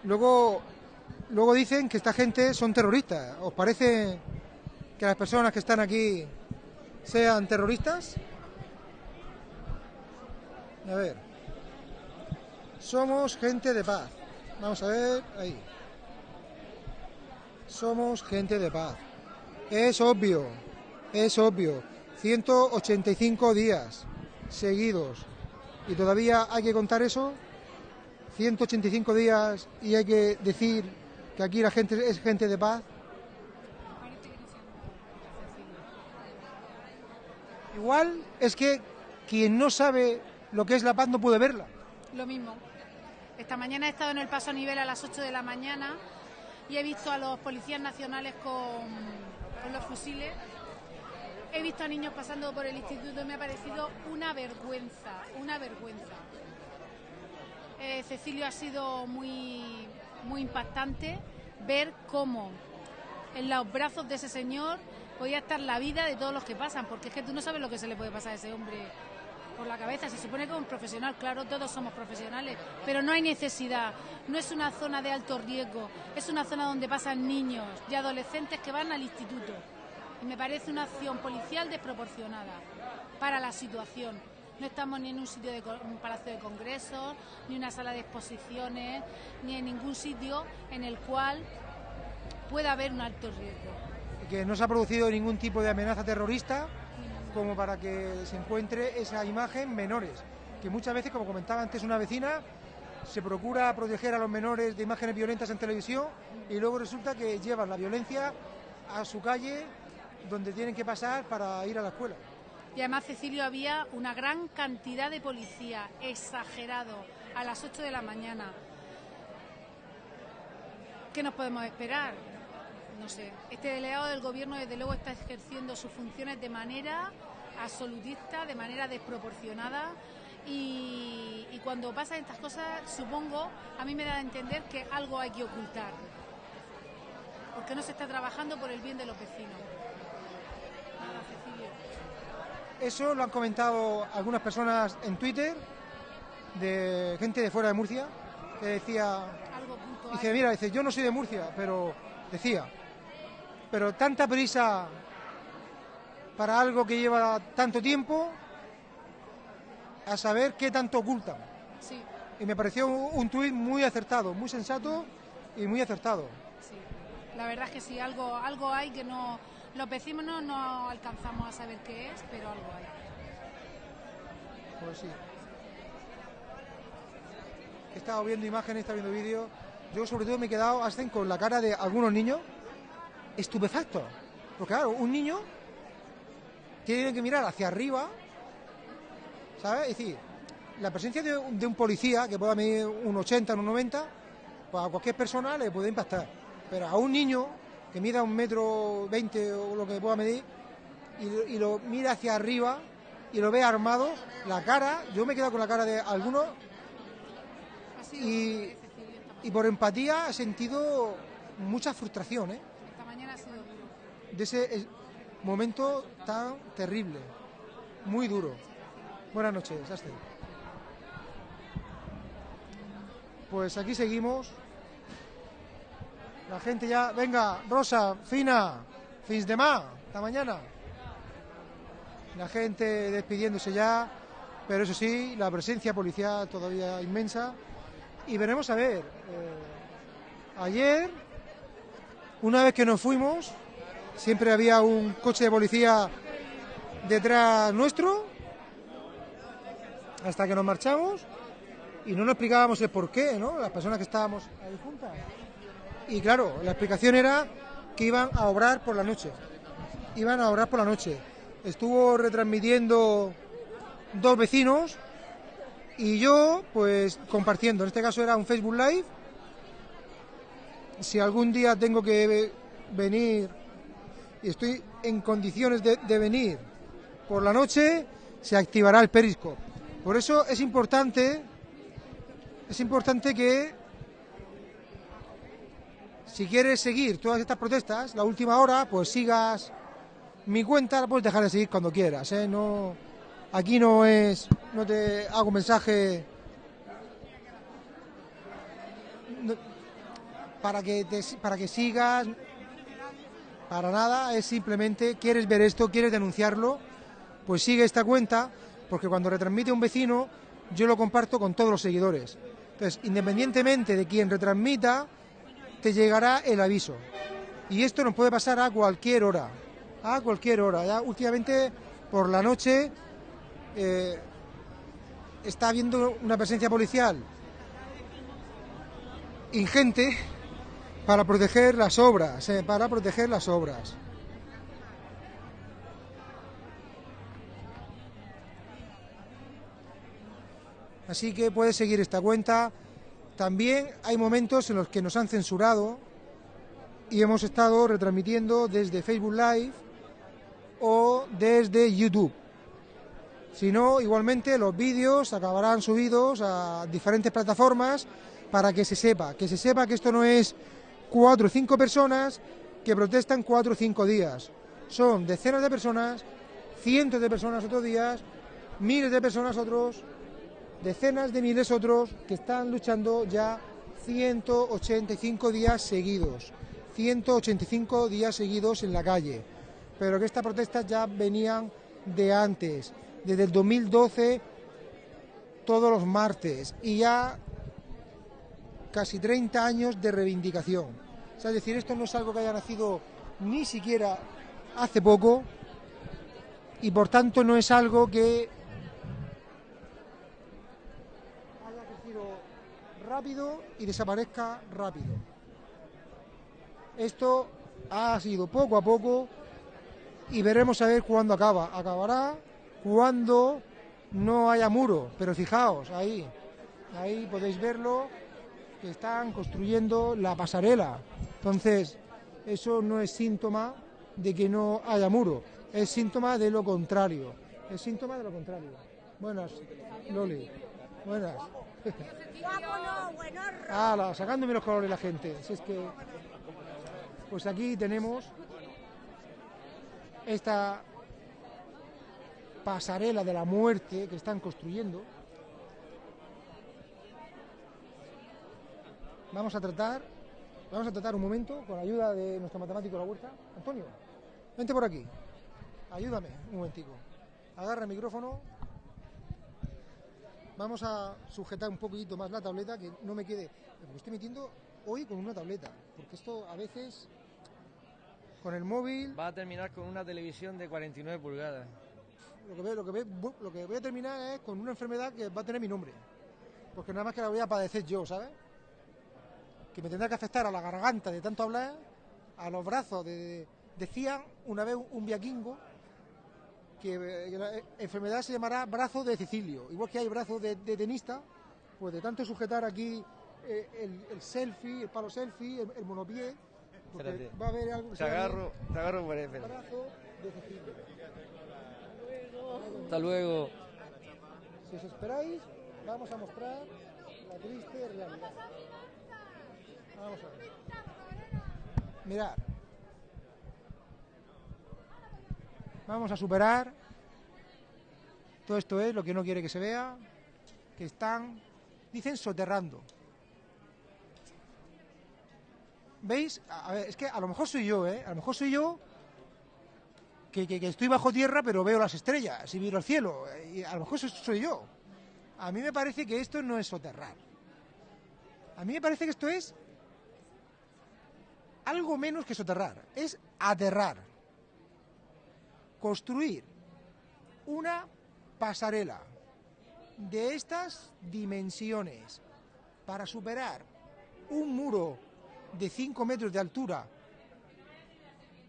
Luego, luego dicen que esta gente son terroristas. ¿Os parece que las personas que están aquí sean terroristas? A ver. Somos gente de paz. Vamos a ver, ahí. Somos gente de paz. Es obvio, es obvio. 185 días seguidos. ¿Y todavía hay que contar eso? 185 días y hay que decir que aquí la gente es gente de paz. Igual es que quien no sabe lo que es la paz no puede verla.
Lo mismo. Esta mañana he estado en el paso a nivel a las 8 de la mañana y he visto a los policías nacionales con, los fusiles. He visto a niños pasando por el instituto y me ha parecido una vergüenza, una vergüenza. Eh, Cecilio ha sido muy, muy impactante ver cómo en los brazos de ese señor podía estar la vida de todos los que pasan, porque es que tú no sabes lo que se le puede pasar a ese hombre por la cabeza. Se supone que es un profesional, claro, todos somos profesionales, pero no hay necesidad. No es una zona de alto riesgo, es una zona donde pasan niños y adolescentes que van al instituto. Y me parece una acción policial desproporcionada para la situación. No estamos ni en un sitio de un palacio de congresos, ni una sala de exposiciones, ni en ningún sitio en el cual pueda haber un alto riesgo.
que no se ha producido ningún tipo de amenaza terrorista como para que se encuentre esa imagen menores, que muchas veces, como comentaba antes una vecina, se procura proteger a los menores de imágenes violentas en televisión y luego resulta que llevan la violencia a su calle donde tienen que pasar para ir a la escuela.
Y además, Cecilio, había una gran cantidad de policía, exagerado, a las 8 de la mañana. ¿Qué nos podemos esperar? No sé. Este delegado del gobierno, desde luego, está ejerciendo sus funciones de manera absolutista, de manera desproporcionada. Y, y cuando pasan estas cosas, supongo, a mí me da a entender que algo hay que ocultar. Porque no se está trabajando por el bien de los vecinos. Nada, Cecilio.
Eso lo han comentado algunas personas en Twitter de gente de fuera de Murcia que decía, dice, mira, dice, yo no soy de Murcia, pero decía, pero tanta prisa para algo que lleva tanto tiempo, a saber qué tanto ocultan.
Sí,
Y me pareció un, tuit muy acertado, muy sensato y muy acertado.
sí. La verdad es que sí, algo, algo hay que no. Los vecinos no, alcanzamos a saber qué es, pero algo hay.
Pues sí. He estado viendo imágenes, he estado viendo vídeos. Yo sobre todo me he quedado hasta con la cara de algunos niños estupefactos. Porque claro, un niño tiene que mirar hacia arriba, ¿sabes? Es decir, la presencia de, un- de un policía que pueda medir un 80, un 90, pues a cualquier persona le puede impactar. Pero a un niño que mida un metro 20 o lo que pueda medir y, lo- y lo mira hacia arriba y lo ve armado, la cara, yo me he quedado con la cara de algunos y, y por empatía he sentido mucha frustración ¿eh?
Esta mañana ha sido duro.
De ese eh, momento tan terrible, muy duro. Buenas noches, Aster. Pues aquí seguimos. La gente ya, venga, Rosa, Fina, fins de más, hasta mañana. La gente despidiéndose ya, pero eso sí, la presencia policial todavía inmensa. Y veremos a ver. eh, ayer, una vez que nos fuimos, siempre había un coche de policía detrás nuestro, hasta que nos marchamos, y no nos explicábamos el por qué, ¿no? Las personas que estábamos ahí juntas. Y claro, la explicación era que iban a obrar por la noche. Iban a obrar por la noche. Estuvo retransmitiendo dos vecinos y yo, pues compartiendo. En este caso era un Facebook Live. Si algún día tengo que ve- venir y estoy en condiciones de, venir por la noche, se activará el Periscope. Por eso es importante, es importante que si quieres seguir todas estas protestas, la última hora, pues sigas mi cuenta, la puedes dejar de seguir cuando quieras, ¿eh? No, aquí no es, no te hago mensaje para que para que sigas, para nada, es simplemente quieres ver esto, quieres denunciarlo, pues sigue esta cuenta, porque cuando retransmite un vecino, yo lo comparto con todos los seguidores. Entonces, independientemente de quien retransmita, te llegará el aviso. Y esto nos puede pasar a cualquier hora, a cualquier hora. Ya últimamente por la noche eh, está habiendo una presencia policial ingente para proteger las obras, eh, para proteger las obras. Así que puedes seguir esta cuenta. También hay momentos en los que nos han censurado y hemos estado retransmitiendo desde Facebook Live o desde YouTube. Si no, igualmente los vídeos acabarán subidos a diferentes plataformas para que se sepa, que se sepa que esto no es cuatro o cinco personas que protestan cuatro o cinco días. Son decenas de personas, cientos de personas otros días, miles de personas otros, decenas de miles otros que están luchando ya 185 días seguidos. 185 días seguidos en la calle. Pero que estas protestas ya venían de antes, desde el 2012, todos los martes, y ya casi 30 años de reivindicación. O sea, es decir, esto no es algo que haya nacido ni siquiera hace poco, y por tanto no es algo que haya crecido rápido y desaparezca rápido. Esto ha sido poco a poco y veremos a ver cuándo acaba. Acabará cuando no haya muro, pero fijaos, ahí, ahí podéis verlo, están construyendo la pasarela. Entonces, eso no es síntoma de que no haya muro, es síntoma de lo contrario, es síntoma de lo contrario. Buenas, Loli, buenas. Sacándome los colores la gente. Si es que, pues aquí tenemos esta pasarela de la muerte que están construyendo. Vamos a tratar, vamos a tratar un momento con la ayuda de nuestro matemático de la huerta. Antonio, vente por aquí. Ayúdame un momentico. Agarra el micrófono. Vamos a sujetar un poquito más la tableta, que no me quede. Me estoy metiendo hoy con una tableta, porque esto a veces con el móvil.
Va a terminar con una televisión de 49 pulgadas.
Lo que, ve- lo, que ve- lo que voy a terminar es con una enfermedad que va a tener mi nombre. Porque nada más que la voy a padecer yo, ¿sabes? Que me tendrá que afectar a la garganta de tanto hablar, a los brazos. De, decían una vez un viaquingo que, eh, que la enfermedad se llamará brazo de Cecilio. Igual que hay brazo de, de tenista, pues de tanto sujetar aquí eh, el, el selfie, el palo selfie, el, el monopié, porque
Espérate.
va a haber algo
Te agarro, te agarro por ahí,
brazo de.
Hasta luego.
Si os esperáis, vamos a mostrar la triste realidad. Vamos a ver. Mirad. Vamos a superar. Todo esto es lo que no quiere que se vea. Que están, dicen, soterrando. ¿Veis? A ver, es que a lo mejor soy yo, ¿eh? A lo mejor soy yo que, estoy bajo tierra pero veo las estrellas y miro el cielo. Y a lo mejor eso soy yo. A mí me parece que esto no es soterrar. A mí me parece que esto es algo menos que soterrar. Es aterrar. Construir una pasarela de estas dimensiones para superar un muro de 5 metros de altura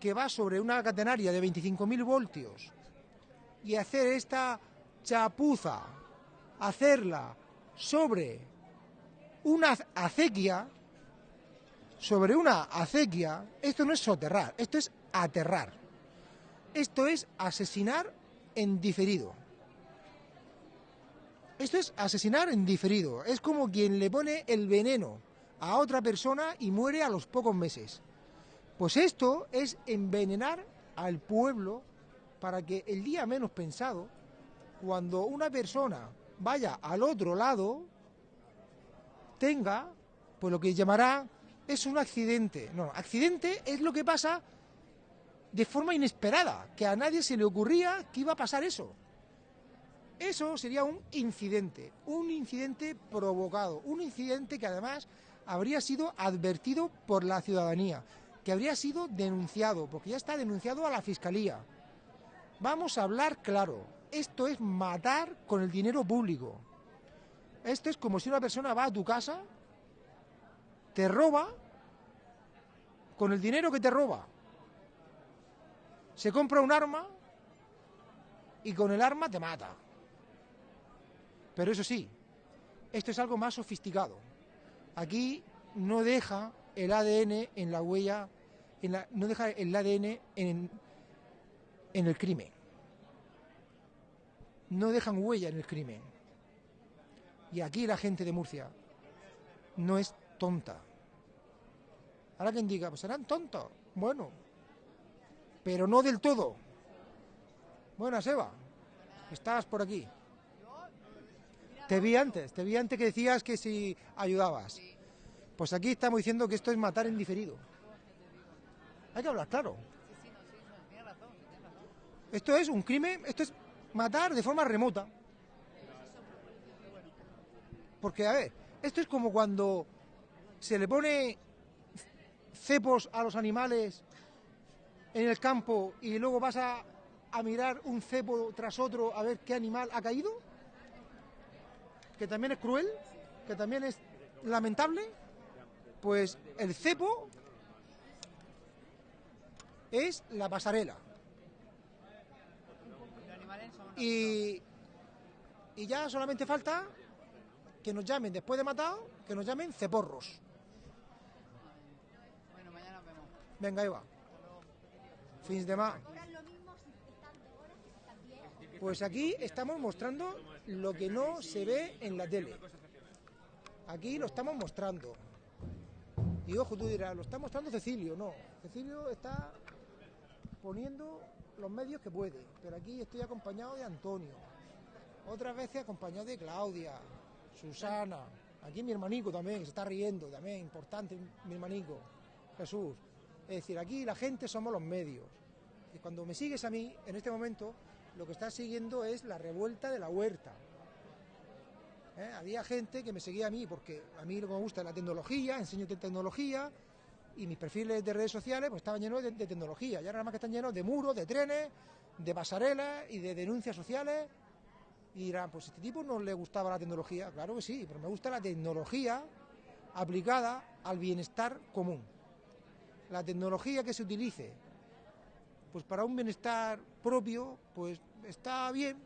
que va sobre una catenaria de 25.000 voltios y hacer esta chapuza, hacerla sobre una acequia, sobre una acequia, esto no es soterrar, esto es aterrar. Esto es asesinar en diferido. Esto es asesinar en diferido. Es como quien le pone el veneno a otra persona y muere a los pocos meses. Pues esto es envenenar al pueblo para que el día menos pensado, cuando una persona vaya al otro lado, tenga, pues lo que llamará, es un accidente. No, accidente es lo que pasa de forma inesperada, que a nadie se le ocurría que iba a pasar eso. Eso sería un incidente, un incidente provocado, un incidente que además habría sido advertido por la ciudadanía, que habría sido denunciado, porque ya está denunciado a la Fiscalía. Vamos a hablar claro, esto es matar con el dinero público. Esto es como si una persona va a tu casa, te roba, con el dinero que te roba, se compra un arma y con el arma te mata. Pero eso sí, esto es algo más sofisticado. Aquí no deja el ADN en la huella, no deja el ADN en, en el crimen. No dejan huella en el crimen. Y aquí la gente de Murcia no es tonta. Ahora quien diga, pues serán tontos. Bueno, pero no del todo. Buenas, Eva. Estabas por aquí. Te vi antes, te vi antes que decías que si ayudabas. Pues aquí estamos diciendo que esto es matar en diferido. Hay que hablar claro. Esto es un crimen, esto es matar de forma remota. Porque, a ver, esto es como cuando se le pone cepos a los animales en el campo y luego vas a, a mirar un cepo tras otro a ver qué animal ha caído, que también es cruel, que también es lamentable, pues el cepo es la pasarela. Y, y ya solamente falta que nos llamen, después de matado, que nos llamen ceporros. Venga, Eva. Fins de más. Pues aquí estamos mostrando lo que no se ve en la tele. Aquí lo estamos mostrando. Y ojo, tú dirás, lo está mostrando Cecilio. No, Cecilio está poniendo los medios que puede. Pero aquí estoy acompañado de Antonio. Otras veces acompañado de Claudia, Susana, Aquí mi hermanico también, que se está riendo, también importante mi hermanico, Jesús. Es decir, aquí la gente somos los medios. Y cuando me sigues a mí, en este momento, lo que estás siguiendo es la revuelta de la huerta. ¿Eh? Había gente que me seguía a mí porque a mí lo que me gusta es la tecnología, enseño te- tecnología y mis perfiles de redes sociales pues estaban llenos de, de tecnología. Y ahora nada más que están llenos de muros, de trenes, de pasarelas y de denuncias sociales. Y dirán, pues este tipo no le gustaba la tecnología. Claro que sí, pero me gusta la tecnología aplicada al bienestar común. La tecnología que se utilice pues para un bienestar propio, pues está bien,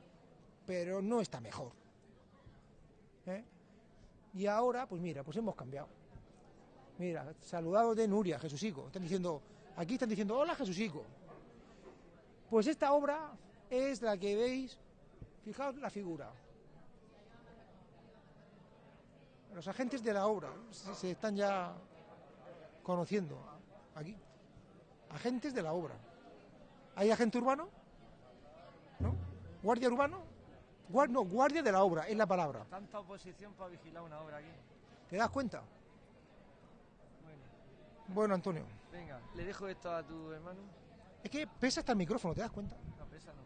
pero no está mejor. ¿eh? Y ahora, pues mira, pues hemos cambiado. Mira, saludado de Nuria, Jesusico. Están diciendo, aquí están diciendo, hola Jesusico. Pues esta obra es la que veis, fijaos la figura. Los agentes de la obra se están ya conociendo aquí. Agentes de la obra. ¿Hay agente urbano? ¿No? ¿Guardia urbano? Guar- no, guardia de la obra, es la palabra.
Tanta oposición para vigilar una obra aquí.
¿Te das cuenta?
Bueno,
Bueno, Antonio.
venga, le dejo esto a tu hermano.
Es que pesa hasta el micrófono, ¿te das cuenta?
No, pesa, no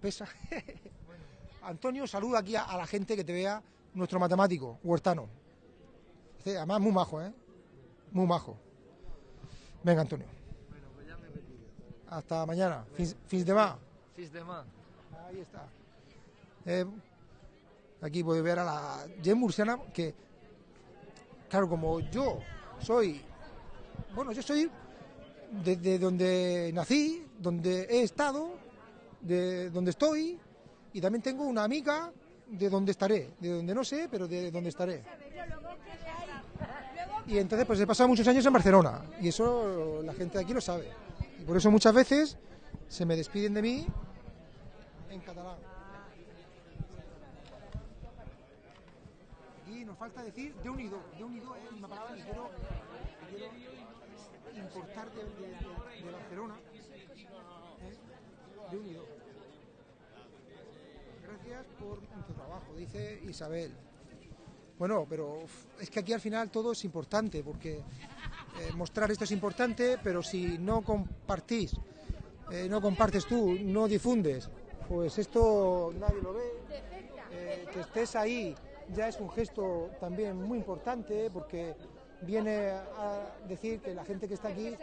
pesa.
Pesa. Antonio, saluda aquí a, a la gente que te vea, nuestro matemático, huertano. Este, además, muy majo, ¿eh? Muy majo. Venga, Antonio.
Bueno, pues ya me retiro.
Hasta mañana. Fins, fins demà.
Fis de más.
Ahí está. Eh, aquí puedes ver a la Jen Murciana que, claro, como yo soy, bueno, yo soy desde donde nací, donde he estado, de donde estoy, y también tengo una amiga de donde estaré, de donde no sé, pero de donde estaré. Y entonces pues he pasado muchos años en Barcelona, y eso la gente de aquí lo sabe. Y por eso muchas veces se me despiden de mí en catalán. Y nos falta decir de unido. De unido es una palabra que quiero, que quiero importar de, Barcelona. ¿eh? De unido. Gracias por tu trabajo, dice Isabel. Bueno, pero es que aquí al final todo es importante, porque eh, mostrar esto es importante, pero si no compartís, eh, no compartes tú, no difundes, pues esto nadie lo ve. Eh, que estés ahí ya es un gesto también muy importante, porque viene a decir que la gente que está aquí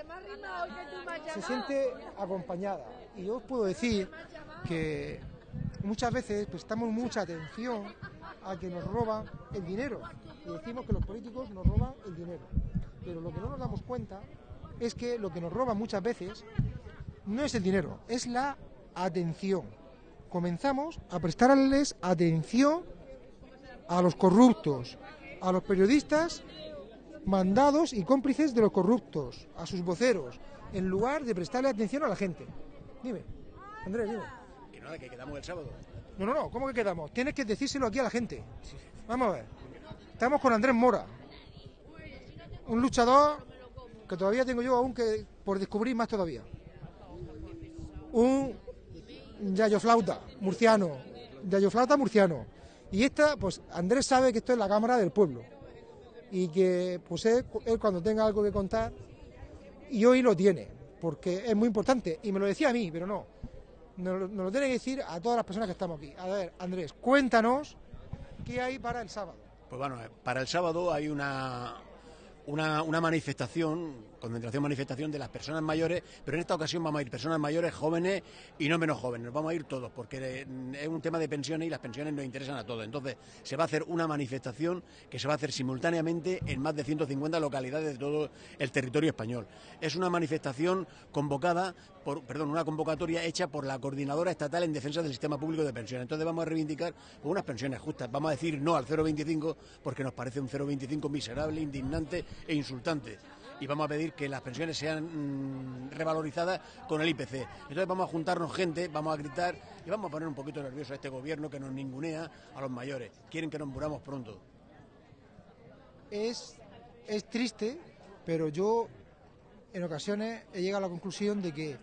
se siente acompañada. Y yo os puedo decir que muchas veces prestamos mucha atención a que nos roban el dinero. Y decimos que los políticos nos roban el dinero. Pero lo que no nos damos cuenta es que lo que nos roban muchas veces no es el dinero, es la atención. Comenzamos a prestarles atención a los corruptos, a los periodistas mandados y cómplices de los corruptos, a sus voceros, en lugar de prestarle atención a la gente. Dime, Andrés, dime.
Que nada, que quedamos el sábado.
No, no, no, ¿cómo que quedamos? Tienes que decírselo aquí a la gente. Vamos a ver. Estamos con Andrés Mora, un luchador que todavía tengo yo aún que por descubrir más todavía. Un Yayo Flauta murciano, Yayo Flauta murciano. Y esta, pues Andrés sabe que esto es la Cámara del Pueblo. Y que, pues él, él cuando tenga algo que contar, y hoy lo tiene, porque es muy importante. Y me lo decía a mí, pero no. Nos, lo- tiene que decir a todas las personas que estamos aquí. A ver, Andrés, cuéntanos qué hay para el sábado.
Pues bueno, eh, para el sábado hay una, una, una manifestación, concentración, manifestación de las personas mayores, pero en esta ocasión vamos a ir personas mayores, jóvenes y no menos jóvenes, vamos a ir todos, porque eh, es un tema de pensiones y las pensiones nos interesan a todos. Entonces, se va a hacer una manifestación que se va a hacer simultáneamente en más de 150 localidades de todo el territorio español. Es una manifestación convocada perdón, una convocatoria hecha por la Coordinadora Estatal en Defensa del Sistema Público de Pensiones. Entonces vamos a reivindicar unas pensiones justas. Vamos a decir no al 0,25 porque nos parece un 0,25 miserable, indignante e insultante. Y vamos a pedir que las pensiones sean mm, revalorizadas con el IPC. Entonces vamos a juntarnos gente, vamos a gritar y vamos a poner un poquito nervioso a este gobierno que nos ningunea a los mayores. Quieren que nos muramos pronto.
Es, es triste, pero yo en ocasiones he llegado a la conclusión de que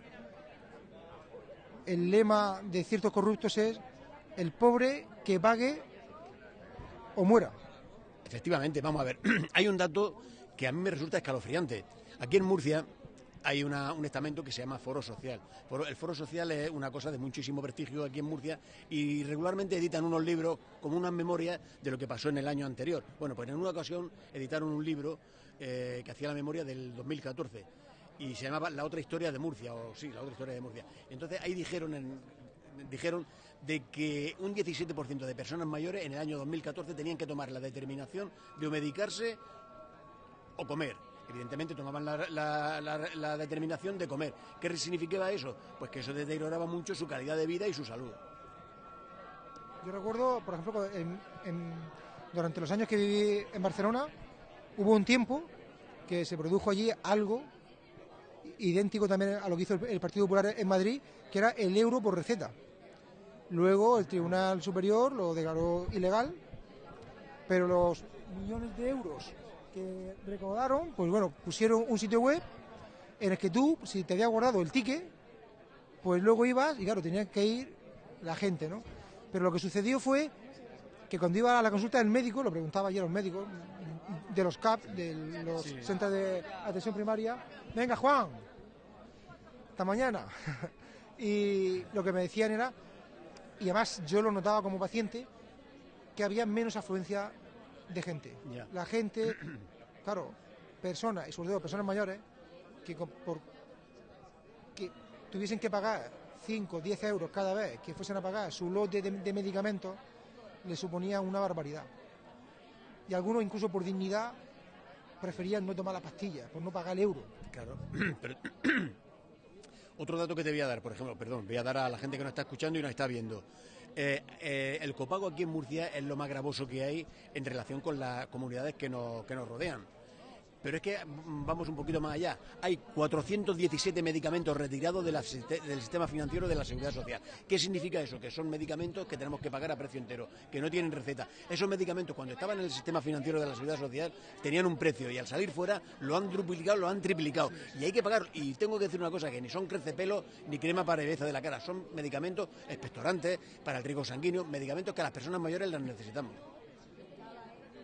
el lema de ciertos corruptos es el pobre que pague o muera.
Efectivamente, vamos a ver. hay un dato que a mí me resulta escalofriante. Aquí en Murcia hay un estamento que se llama Foro Social. El Foro Social es una cosa de muchísimo prestigio aquí en Murcia y regularmente editan unos libros como unas memorias de lo que pasó en el año anterior. Bueno, pues en una ocasión editaron un libro eh, que hacía la memoria del 2014 y se llamaba La otra historia de Murcia, o sí, La otra historia de Murcia. Entonces ahí dijeron, dijeron de que un 17% de personas mayores en el año 2014 tenían que tomar la determinación de o medicarse o comer. Evidentemente tomaban la, determinación de comer. ¿Qué significaba eso? Pues que eso deterioraba mucho su calidad de vida y su salud.
Yo recuerdo, por ejemplo, en- durante los años que viví en Barcelona, hubo un tiempo que se produjo allí algo idéntico también a lo que hizo el, el Partido Popular en Madrid, que era el euro por receta. Luego el Tribunal Superior lo declaró ilegal, pero los millones de euros que recaudaron, pues bueno, pusieron un sitio web en el que tú, si te había guardado el ticket, pues luego ibas y claro, tenía que ir la gente, ¿no? Pero lo que sucedió fue que cuando iba a la consulta del médico, lo preguntaba ayer a los médicos de los CAP, de los
Sí.
centros de atención primaria, venga Juan, hasta mañana. y lo que me decían era, y además yo lo notaba como paciente, que había menos afluencia de gente. La gente, claro, personas, y sobre todo personas mayores, que con- por que tuviesen que pagar 5 o 10 euros cada vez que fuesen a pagar su lote de, de medicamentos, le suponía una barbaridad. Y algunos, incluso por dignidad, preferían no tomar la pastilla, por no pagar el euro.
Claro. Pero- Otro dato que te voy a dar, por ejemplo, perdón, voy a dar a la gente que nos está escuchando y nos está viendo. Eh, eh, el copago aquí en Murcia es lo más gravoso que hay en relación con las comunidades que nos, que nos rodean. Pero es que mm, vamos un poquito más allá. Hay 417 medicamentos retirados de la siste- del sistema financiero de la Seguridad Social. ¿Qué significa eso? Que son medicamentos que tenemos que pagar a precio entero, que no tienen receta. Esos medicamentos, cuando estaban en el sistema financiero de la Seguridad Social, tenían un precio y al salir fuera lo han duplicado, lo han triplicado. Y hay que pagar. Y tengo que decir una cosa, que ni son crecepelo ni crema para belleza de la cara. Son medicamentos expectorantes para el riego sanguíneo, medicamentos que a las personas mayores las necesitamos.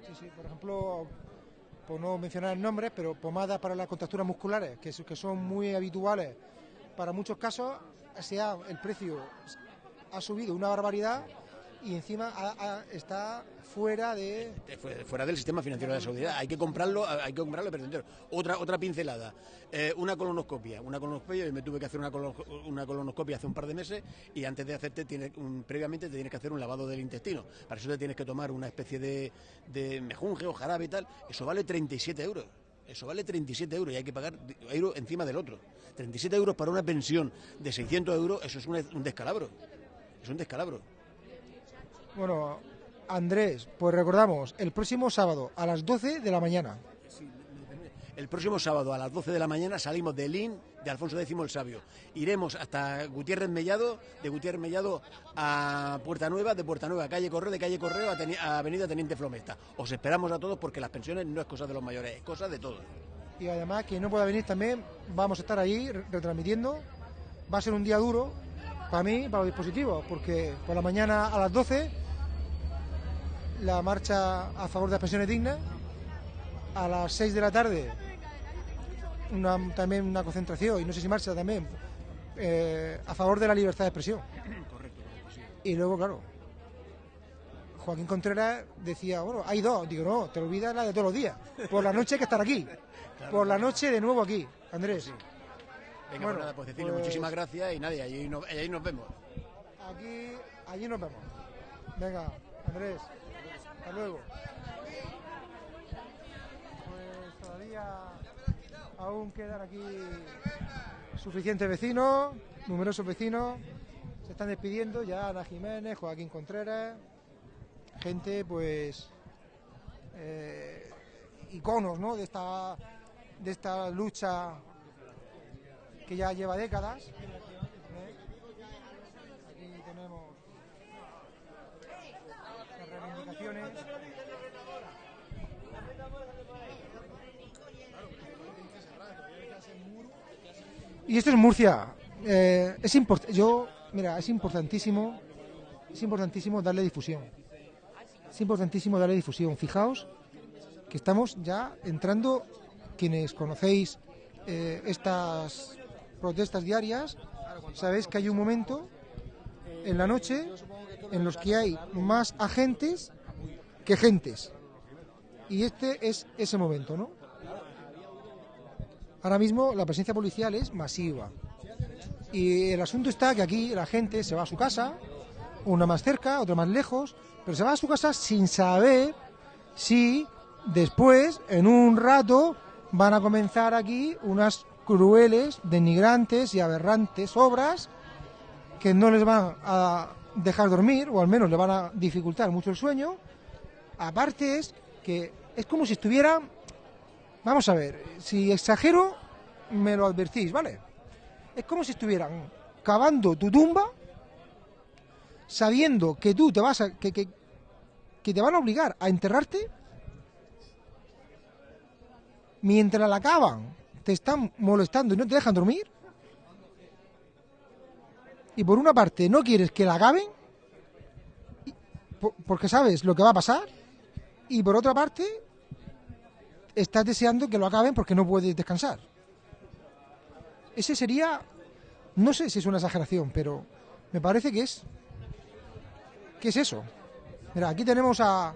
Sí, sí, por ejemplo, por no mencionar nombres, pero pomadas para las contracturas musculares, que, que son muy habituales para muchos casos, se ha- el precio ha subido una barbaridad y encima ha- está fuera de...
Fue- fuera del sistema financiero de la seguridad. Hay que comprarlo, hay que comprarlo pero. Otra otra pincelada, Eh, una colonoscopia, una colonoscopia. Yo me tuve que hacer una, colo- una colonoscopia hace un par de meses y antes de hacerte tiene un- previamente te tienes que hacer un lavado del intestino. Para eso te tienes que tomar una especie de, de mejunje o jarabe y tal. Eso vale 37 euros. Eso vale 37 euros y hay que pagar euro encima del otro. 37 euros para una pensión de 600 euros, eso es un, un descalabro. Es un descalabro.
Bueno, Andrés, pues recordamos, el próximo sábado a las 12 de la mañana.
El próximo sábado a las 12 de la mañana salimos de Lin, de Alfonso X el Sabio. Iremos hasta Gutiérrez Mellado, de Gutiérrez Mellado a Puerta Nueva, de Puerta Nueva a Calle Correo, de Calle Correo a, Teni- a Avenida Teniente Flomesta. Os esperamos a todos porque las pensiones no es cosa de los mayores, es cosa de todos.
Y además, quien no pueda venir también, vamos a estar ahí re- retransmitiendo. Va a ser un día duro para mí, para los dispositivos, porque por la mañana a las 12 la marcha a favor de las pensiones dignas. A las 6 de la tarde una- también una concentración, y no sé si marcha también, eh, a favor de la libertad de expresión.
Correcto, sí.
Y luego, claro, Joaquín Contreras decía, bueno, hay dos. Digo, no, te olvidas la de todos los días. Por la noche hay que estar aquí. Por la noche de nuevo aquí, Andrés.
Venga,
Bueno,
pues nada, pues decirle
pues-
muchísimas gracias y nadie, allí, no- allí nos vemos.
Aquí, allí nos vemos. Venga, Andrés, hasta luego. Pues todavía aún quedan aquí suficientes vecinos, numerosos vecinos. Se están despidiendo ya Ana Jiménez, Joaquín Contreras, gente pues eh, iconos ¿no? de esta de esta lucha que ya lleva décadas. ¿eh? Aquí tenemos las reivindicaciones. Y esto es Murcia. Eh, es yo, mira, es importantísimo, es importantísimo darle difusión. Es importantísimo darle difusión. Fijaos que estamos ya entrando, quienes conocéis eh, estas protestas diarias, sabéis que hay un momento en la noche en los que hay más agentes que gentes. Y este es ese momento, ¿no? Ahora mismo la presencia policial es masiva. Y el asunto está que aquí la gente se va a su casa, una más cerca, otra más lejos, pero se va a su casa sin saber si después, en un rato, van a comenzar aquí unas crueles, denigrantes y aberrantes obras que no les van a dejar dormir, o al menos le van a dificultar mucho el sueño. Aparte es que es como si estuvieran, vamos a ver, si exagero, me lo advertís, ¿vale? Es como si estuvieran cavando tu tumba, sabiendo que tú te vas a, que, que, te van a obligar a enterrarte, mientras la cavan, te están molestando y no te dejan dormir. Y por una parte no quieres que la acaben, porque sabes lo que va a pasar, y por otra parte estás deseando que lo acaben porque no puedes descansar. Ese sería, no sé si es una exageración, pero me parece que es, que es eso. Mira, aquí tenemos a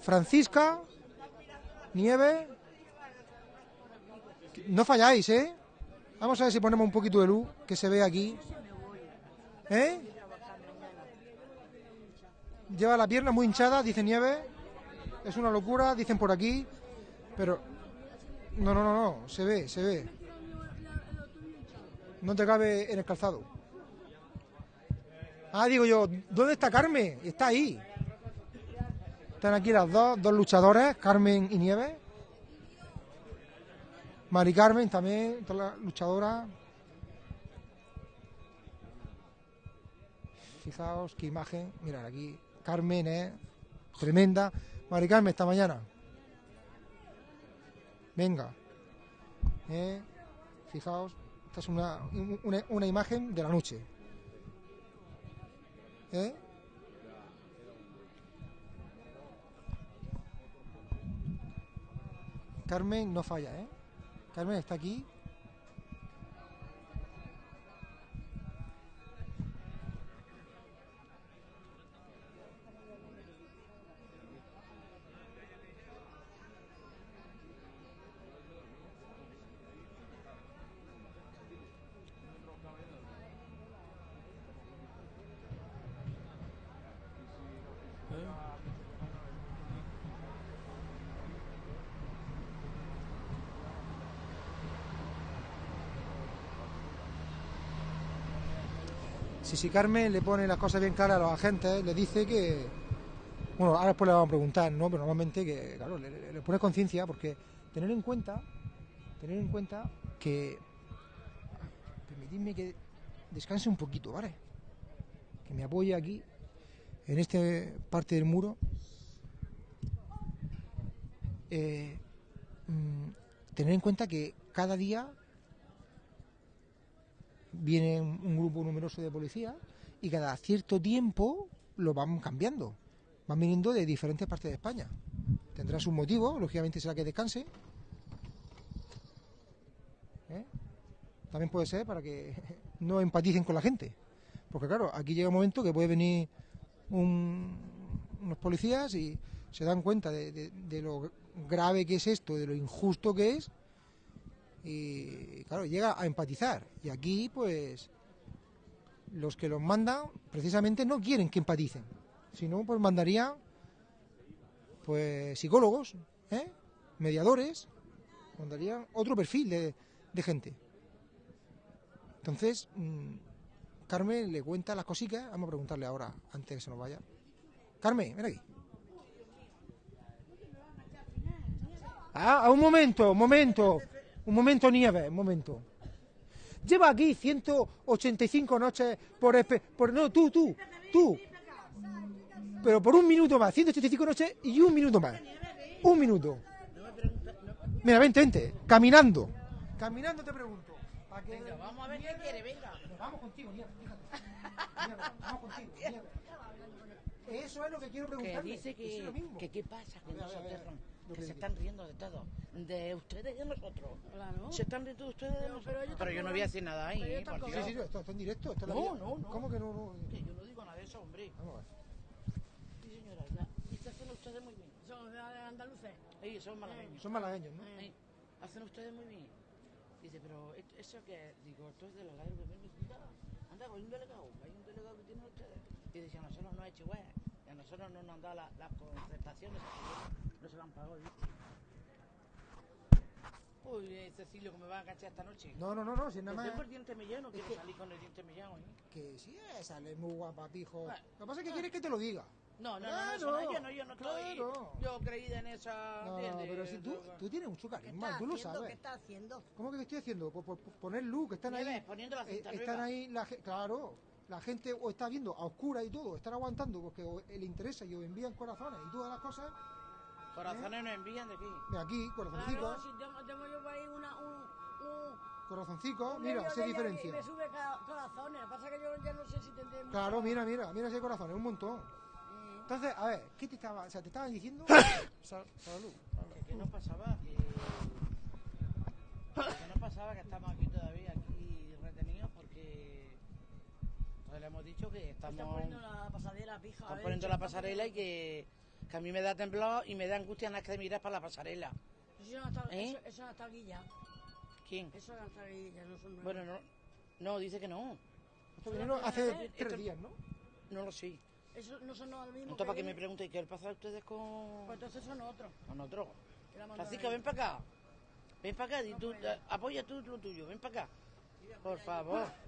Francisca, Nieve. No falláis, ¿eh? Vamos a ver si ponemos un poquito de luz, que se ve aquí. ¿Eh? Lleva la pierna muy hinchada, dice Nieve. Es una locura, dicen por aquí. Pero... No, no, no, no. Se ve, se ve. No te cabe en el calzado. Ah, digo yo, ¿dónde está Carmen? Está ahí. Están aquí las dos, dos luchadoras, Carmen y Nieves. Mari Carmen también, todas las luchadoras. Fijaos qué imagen. Mirad aquí, Carmen es tremenda. Mari Carmen, esta mañana. Venga. Eh, Fijaos, esta es una, una, una imagen de la noche. ¿Eh? Carmen no falla, ¿eh? Carmen está aquí. Si, Carmen le pone las cosas bien claras a los agentes, le dice que. Bueno, ahora después le vamos a preguntar, ¿no? Pero normalmente que, claro, le, le- le pone conciencia, porque tener en cuenta, tener en cuenta que. Permitidme que descanse un poquito, ¿vale? Que me apoye aquí, en esta parte del muro. Eh, mm, tener en cuenta que cada día viene un grupo numeroso de policías y cada cierto tiempo lo van cambiando. Van viniendo de diferentes partes de España. Tendrá sus motivos, lógicamente será que descanse. ¿Eh? También puede ser para que no empaticen con la gente. Porque claro, aquí llega un momento que puede venir un- unos policías y se dan cuenta de lo grave que es esto, de lo injusto que es, y claro, llega a empatizar. Y aquí, pues, los que los mandan precisamente no quieren que empaticen, sino pues mandarían pues psicólogos, ¿eh? mediadores, mandarían otro perfil de, de gente. Entonces, mm, Carmen le cuenta las cositas, vamos a preguntarle ahora, antes de que se nos vaya. Carmen, ven aquí. Ah, un momento, un momento, un momento, Nieve, un momento. Lleva aquí 185 noches por, por no, tú, tú, tú. Pero por un minuto más, 185 noches y un minuto más. Un minuto. Mira, vente, vente, caminando. Caminando te pregunto.
vamos a ver qué quiere, venga.
Vamos contigo, Nieve, fíjate. Vamos contigo, Nieve. Eso es lo que quiero
Que dice
Eso
que, que qué pasa, que
A
que se están riendo de todo, de ustedes y de nosotros.
Claro.
Se están riendo de ustedes y de nosotros. Pero, yo no voy a decir nada ahí, ¿eh?
están
por
Sí,
Dios.
sí, sí, esto está en directo. Es
No, no, no.
¿Cómo que no? no?
Que yo no digo nada de eso, hombre.
Vamos a ver.
Sí, señora, ya. Y se hacen ustedes muy bien.
Son de andaluces.
Sí, son malagueños.
Son malagueños, ¿no?
Sí, hacen ustedes muy bien. Dice, pero ¿et- eso que digo, esto es de la ladra que anda, anda, hay un delegado, hay un delegado que tienen ustedes. Y dice, a nosotros no ha hecho igual, y a nosotros no nos han dado la- las concertaciones, no se van pagado. dice. Uy, eh, Cecilio, que me va a cachar esta noche.
No, no, no, no, si nada más.
tengo el diente mellano,
Es
quiero
que-
salir con el diente mellano. ¿eh?
Que sí, eh, sale muy guapa, pijo.
Bueno.
Lo que pasa es que quieres que te lo diga.
No, no, no,
Claro,
no, eso no, yo no, yo no estoy.
claro.
Yo creída en esa.
No, no, pero si tú, tú tienes mucho carisma, tú lo sabes.
¿Qué está haciendo?
¿Cómo que qué estoy haciendo? Por, por- por poner luz, que están ahí.
Poniendo la
eh,
cinta
están
arriba.
ahí, la, claro, la gente o está viendo a oscura y todo, están aguantando porque le interesa y os envían corazones y todas las cosas.
Corazones nos envían de aquí.
De aquí, corazoncicos,
Claro, si tengo, tengo yo por ahí una, un, un,
mira, se diferencia.
Me sube ca- corazones. Pasa que yo ya no sé si tendré. mucho-
Claro, mira, mira, mira ese corazón, es un montón. Entonces, a ver, ¿qué te estaba, o sea, te estaban diciendo? Sal- salud.
Que, que no pasaba, que, que no pasaba que estamos aquí todavía, aquí retenidos, porque pues le hemos dicho que estamos
poniendo la pasarela, pija.
están poniendo la pasarela y que, que a mí me da temblor y me da angustia nada que mirar para la pasarela.
Eso no está,
¿Eh?
eso, eso no está aquí ya.
¿Quién?
Eso no está aquí ya, no son nuevos.
Bueno, no, no, dice que no.
Esto vinieron hace
Esto-
tres días, ¿no?
No lo sé.
Eso no son los mismos.
Entonces, ¿para qué me
vienen.
preguntáis qué pasa ustedes con,
Pues entonces son otros.
con otro?
Que la mandan
Francisca, ven para acá. Ven para acá, di tú, apoya tú lo tuyo, ven para acá. Por favor.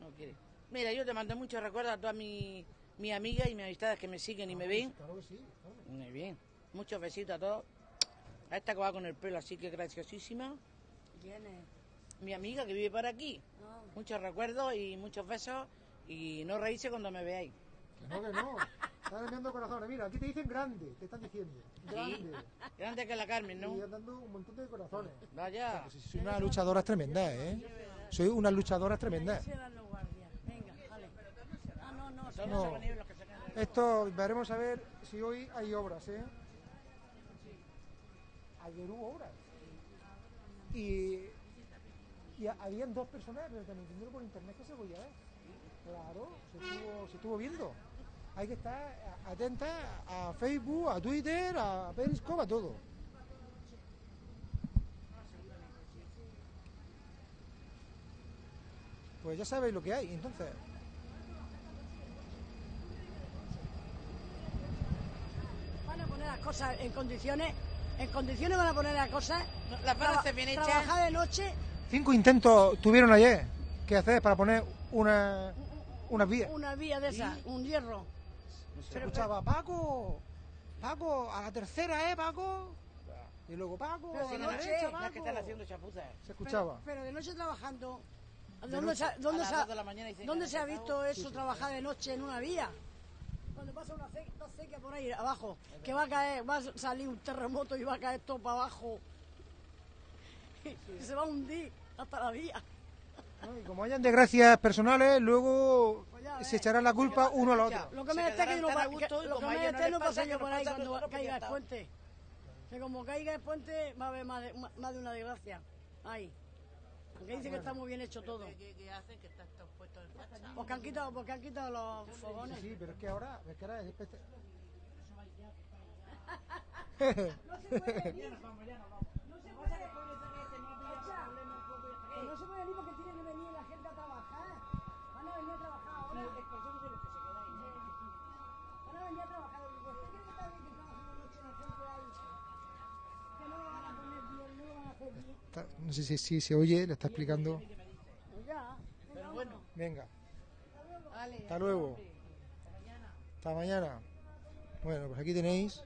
No quiere. Mira, yo te mando muchos recuerdos a todas mis mi amigas y mis amistades que me siguen y me ven.
Claro que sí. claro.
Muy bien. Muchos besitos a todos. A esta que va con el pelo así que graciosísima.
¿Quién es?
Mi amiga que vive por aquí.
No.
Muchos recuerdos y muchos besos. Y no reírse cuando me veáis.
Que no, que no. Están enviando corazones. Mira, aquí te dicen grande, te están diciendo. Grande.
Grande que la Carmen, ¿no?
Y dando un montón de corazones.
Vaya.
Soy una luchadora tremenda, ¿eh? Soy una luchadora tremenda.
Cierran los guardias. Venga, vale. No, no.
Todos
No.
se van a ir los que se quedan.
Esto veremos a ver si hoy hay obras, ¿eh? Ayer hubo obras. Y, y ha- habían dos personas, pero también viendo por internet que se podía ver. Claro, se estuvo, se estuvo viendo. Hay que estar atenta a Facebook, a Twitter, a Periscope, a todo. Pues ya sabéis lo que hay, entonces.
Van a poner las cosas en condiciones. En condiciones van a poner las cosas.
Las van a hacer bien hechas.
Trabajar de noche,
Cinco intentos tuvieron ayer. ¿Qué hacer para poner una, una vía?
una vía de esas, un hierro.
Se escuchaba, Paco, Paco, a la tercera, ¿eh, Paco? Y luego, Paco,
Pero
a la
noche,
derecha,
Las que están
Paco.
haciendo chapuzas.
Se escuchaba.
Pero, pero de noche trabajando.
De
¿Dónde,
noche.
se, ha- dónde se ha- dónde
que
se visto eso, trabajar de noche en una vía? Cuando pasa una acequias por ahí abajo, que va a caer, va a salir un terremoto y va a caer todo para abajo. Y se va a hundir hasta la vía.
¿no? Y como hayan desgracias personales, luego
Pues ves.
se echará la culpa uno al otro.
Lo que me que no lo me
no
esté
les
no
pasa,
yo por ahí cuando caiga el puente. Que como caiga el puente va a haber más de, más de una desgracia. Ahí. Porque dice que está muy bien hecho todo.
¿Qué, hacen? Que están todos puestos en facha.
Porque han quitado, porque han quitado los fogones.
Sí, sí, pero es que ahora, es que ahora es especie-
No se puede venir. No se puede Que no se puede venir porque tiene que venir la gente a trabajar. Van a venir a trabajar ahora. Van a venir a trabajar. ¿Usted cree que está bien que trabajen de noche la gente ahí? Que no lo van a poner bien, no lo van a hacer bien.
No sé si, si se oye, le está explicando.
Pues ya.
Pero bueno,
Venga,
vale.
hasta luego. Hasta mañana. Bueno, pues aquí tenéis.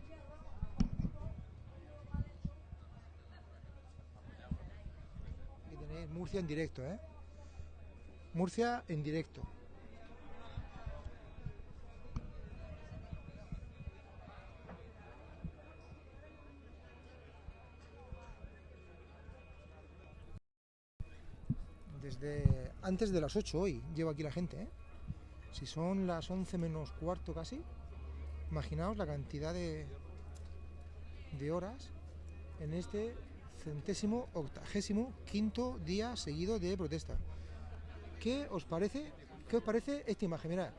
Aquí tenéis Murcia en directo, ¿eh? Murcia en directo. Desde antes de las 8 hoy llevo aquí la gente, ¿eh? Si son las 11 menos cuarto casi, Imaginaos la cantidad de, de horas en este centésimo octagésimo quinto día seguido de protesta. ¿Qué os parece? ¿Qué os parece esta imagen? Mirad,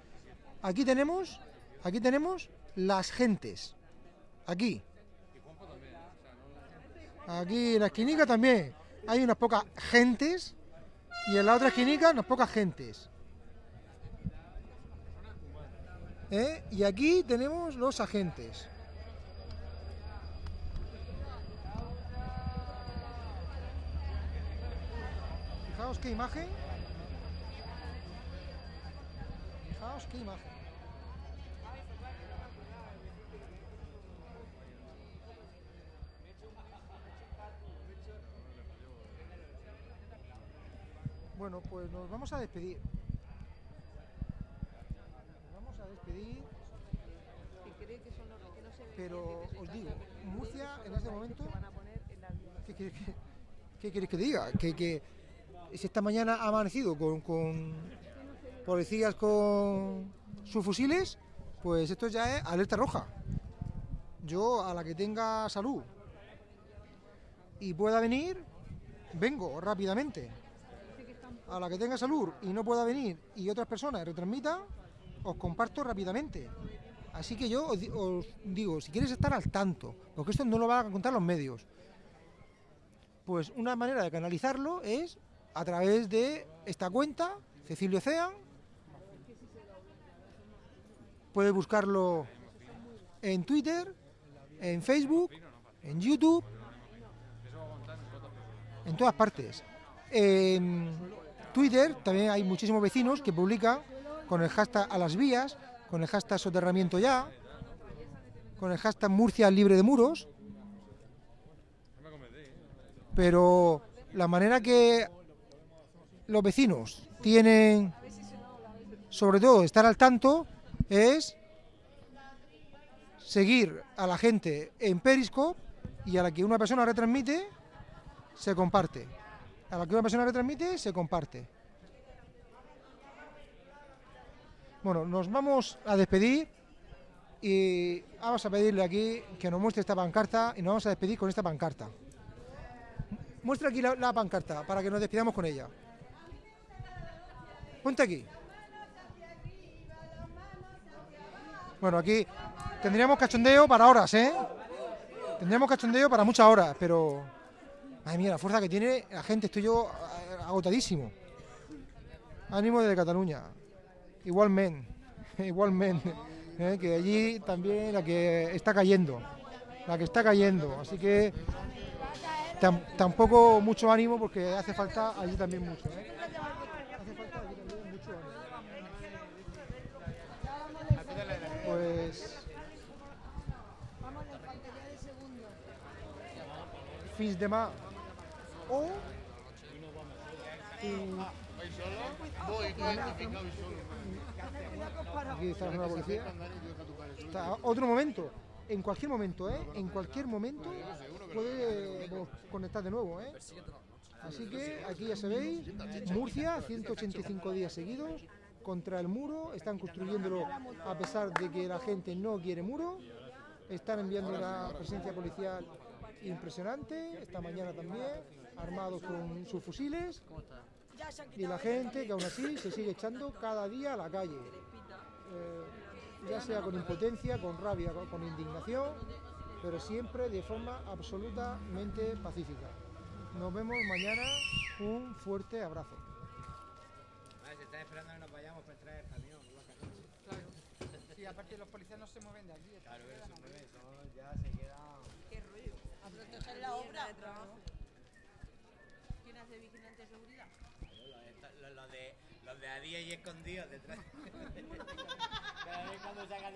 aquí tenemos, aquí tenemos las gentes. Aquí. Aquí en la esquinica también hay unas pocas gentes y en la otra esquinica unas pocas gentes. ¿Eh? Y aquí tenemos los agentes. Fijaos qué imagen. Fijaos qué imagen. Bueno, pues nos vamos a despedir. Nos Pero os digo, Murcia en este momento. ¿Qué queréis que, qué queréis que diga? Que, que si esta mañana ha amanecido con, con policías con sus fusiles, pues esto ya es alerta roja. Yo a la que tenga salud y pueda venir, vengo rápidamente. A la que tenga salud y no pueda venir y otras personas retransmitan, os comparto rápidamente. Así que yo os, di- os digo, si quieres estar al tanto, porque esto no lo van a contar los medios, pues una manera de canalizarlo es a través de esta cuenta, Cecilio Cean. Puedes buscarlo en Twitter, en Facebook, en YouTube, en todas partes. En Twitter también hay muchísimos vecinos que publican con el hashtag a las vías, con el hashtag soterramiento ya, con el hashtag Murcia libre de muros. Pero la manera que los vecinos tienen, sobre todo, estar al tanto, es seguir a la gente en Periscope y a la que una persona retransmite, se comparte. A la que una persona retransmite, se comparte. Bueno, nos vamos a despedir y vamos a pedirle aquí que nos muestre esta pancarta y nos vamos a despedir con esta pancarta. Muestra aquí la, pancarta para que nos despidamos con ella. Ponte aquí. Bueno, aquí tendríamos cachondeo para horas, ¿eh? Tendríamos cachondeo para muchas horas, pero... Madre mía, la fuerza que tiene la gente, estoy yo agotadísimo. Ánimo desde Cataluña. Igualmente, igualmente. ¿eh? Que allí también la que está cayendo. La que está cayendo. Así que tam- tampoco mucho ánimo porque hace falta allí también mucho. ¿eh? Pues fins demà o Aquí está la policía. Está, otro momento, en cualquier momento, ¿eh? En cualquier momento puede conectar de nuevo, ¿eh? Así que aquí ya sabéis, Murcia, 185 días seguidos contra el muro, están construyéndolo a pesar de que la gente no quiere muro, están enviando una presencia policial impresionante, esta mañana también, armados con sus fusiles, y la gente que aún así se sigue echando cada día a la calle, Eh, ya sea con impotencia, con rabia, con, con indignación, pero siempre de forma absolutamente pacífica. Nos vemos mañana, un fuerte abrazo.
Vale, se está esperando que nos vayamos para entrar el camión.
Claro. Sí, aparte los policías no se mueven de aquí.
Claro, eso es bebé, eso ya se queda.
Qué rollo. A proteger la obra. ¿Quién hace vigilante de seguridad?
Los, los- los de, los de a día y escondidos detrás. Cada vez cuando sacan del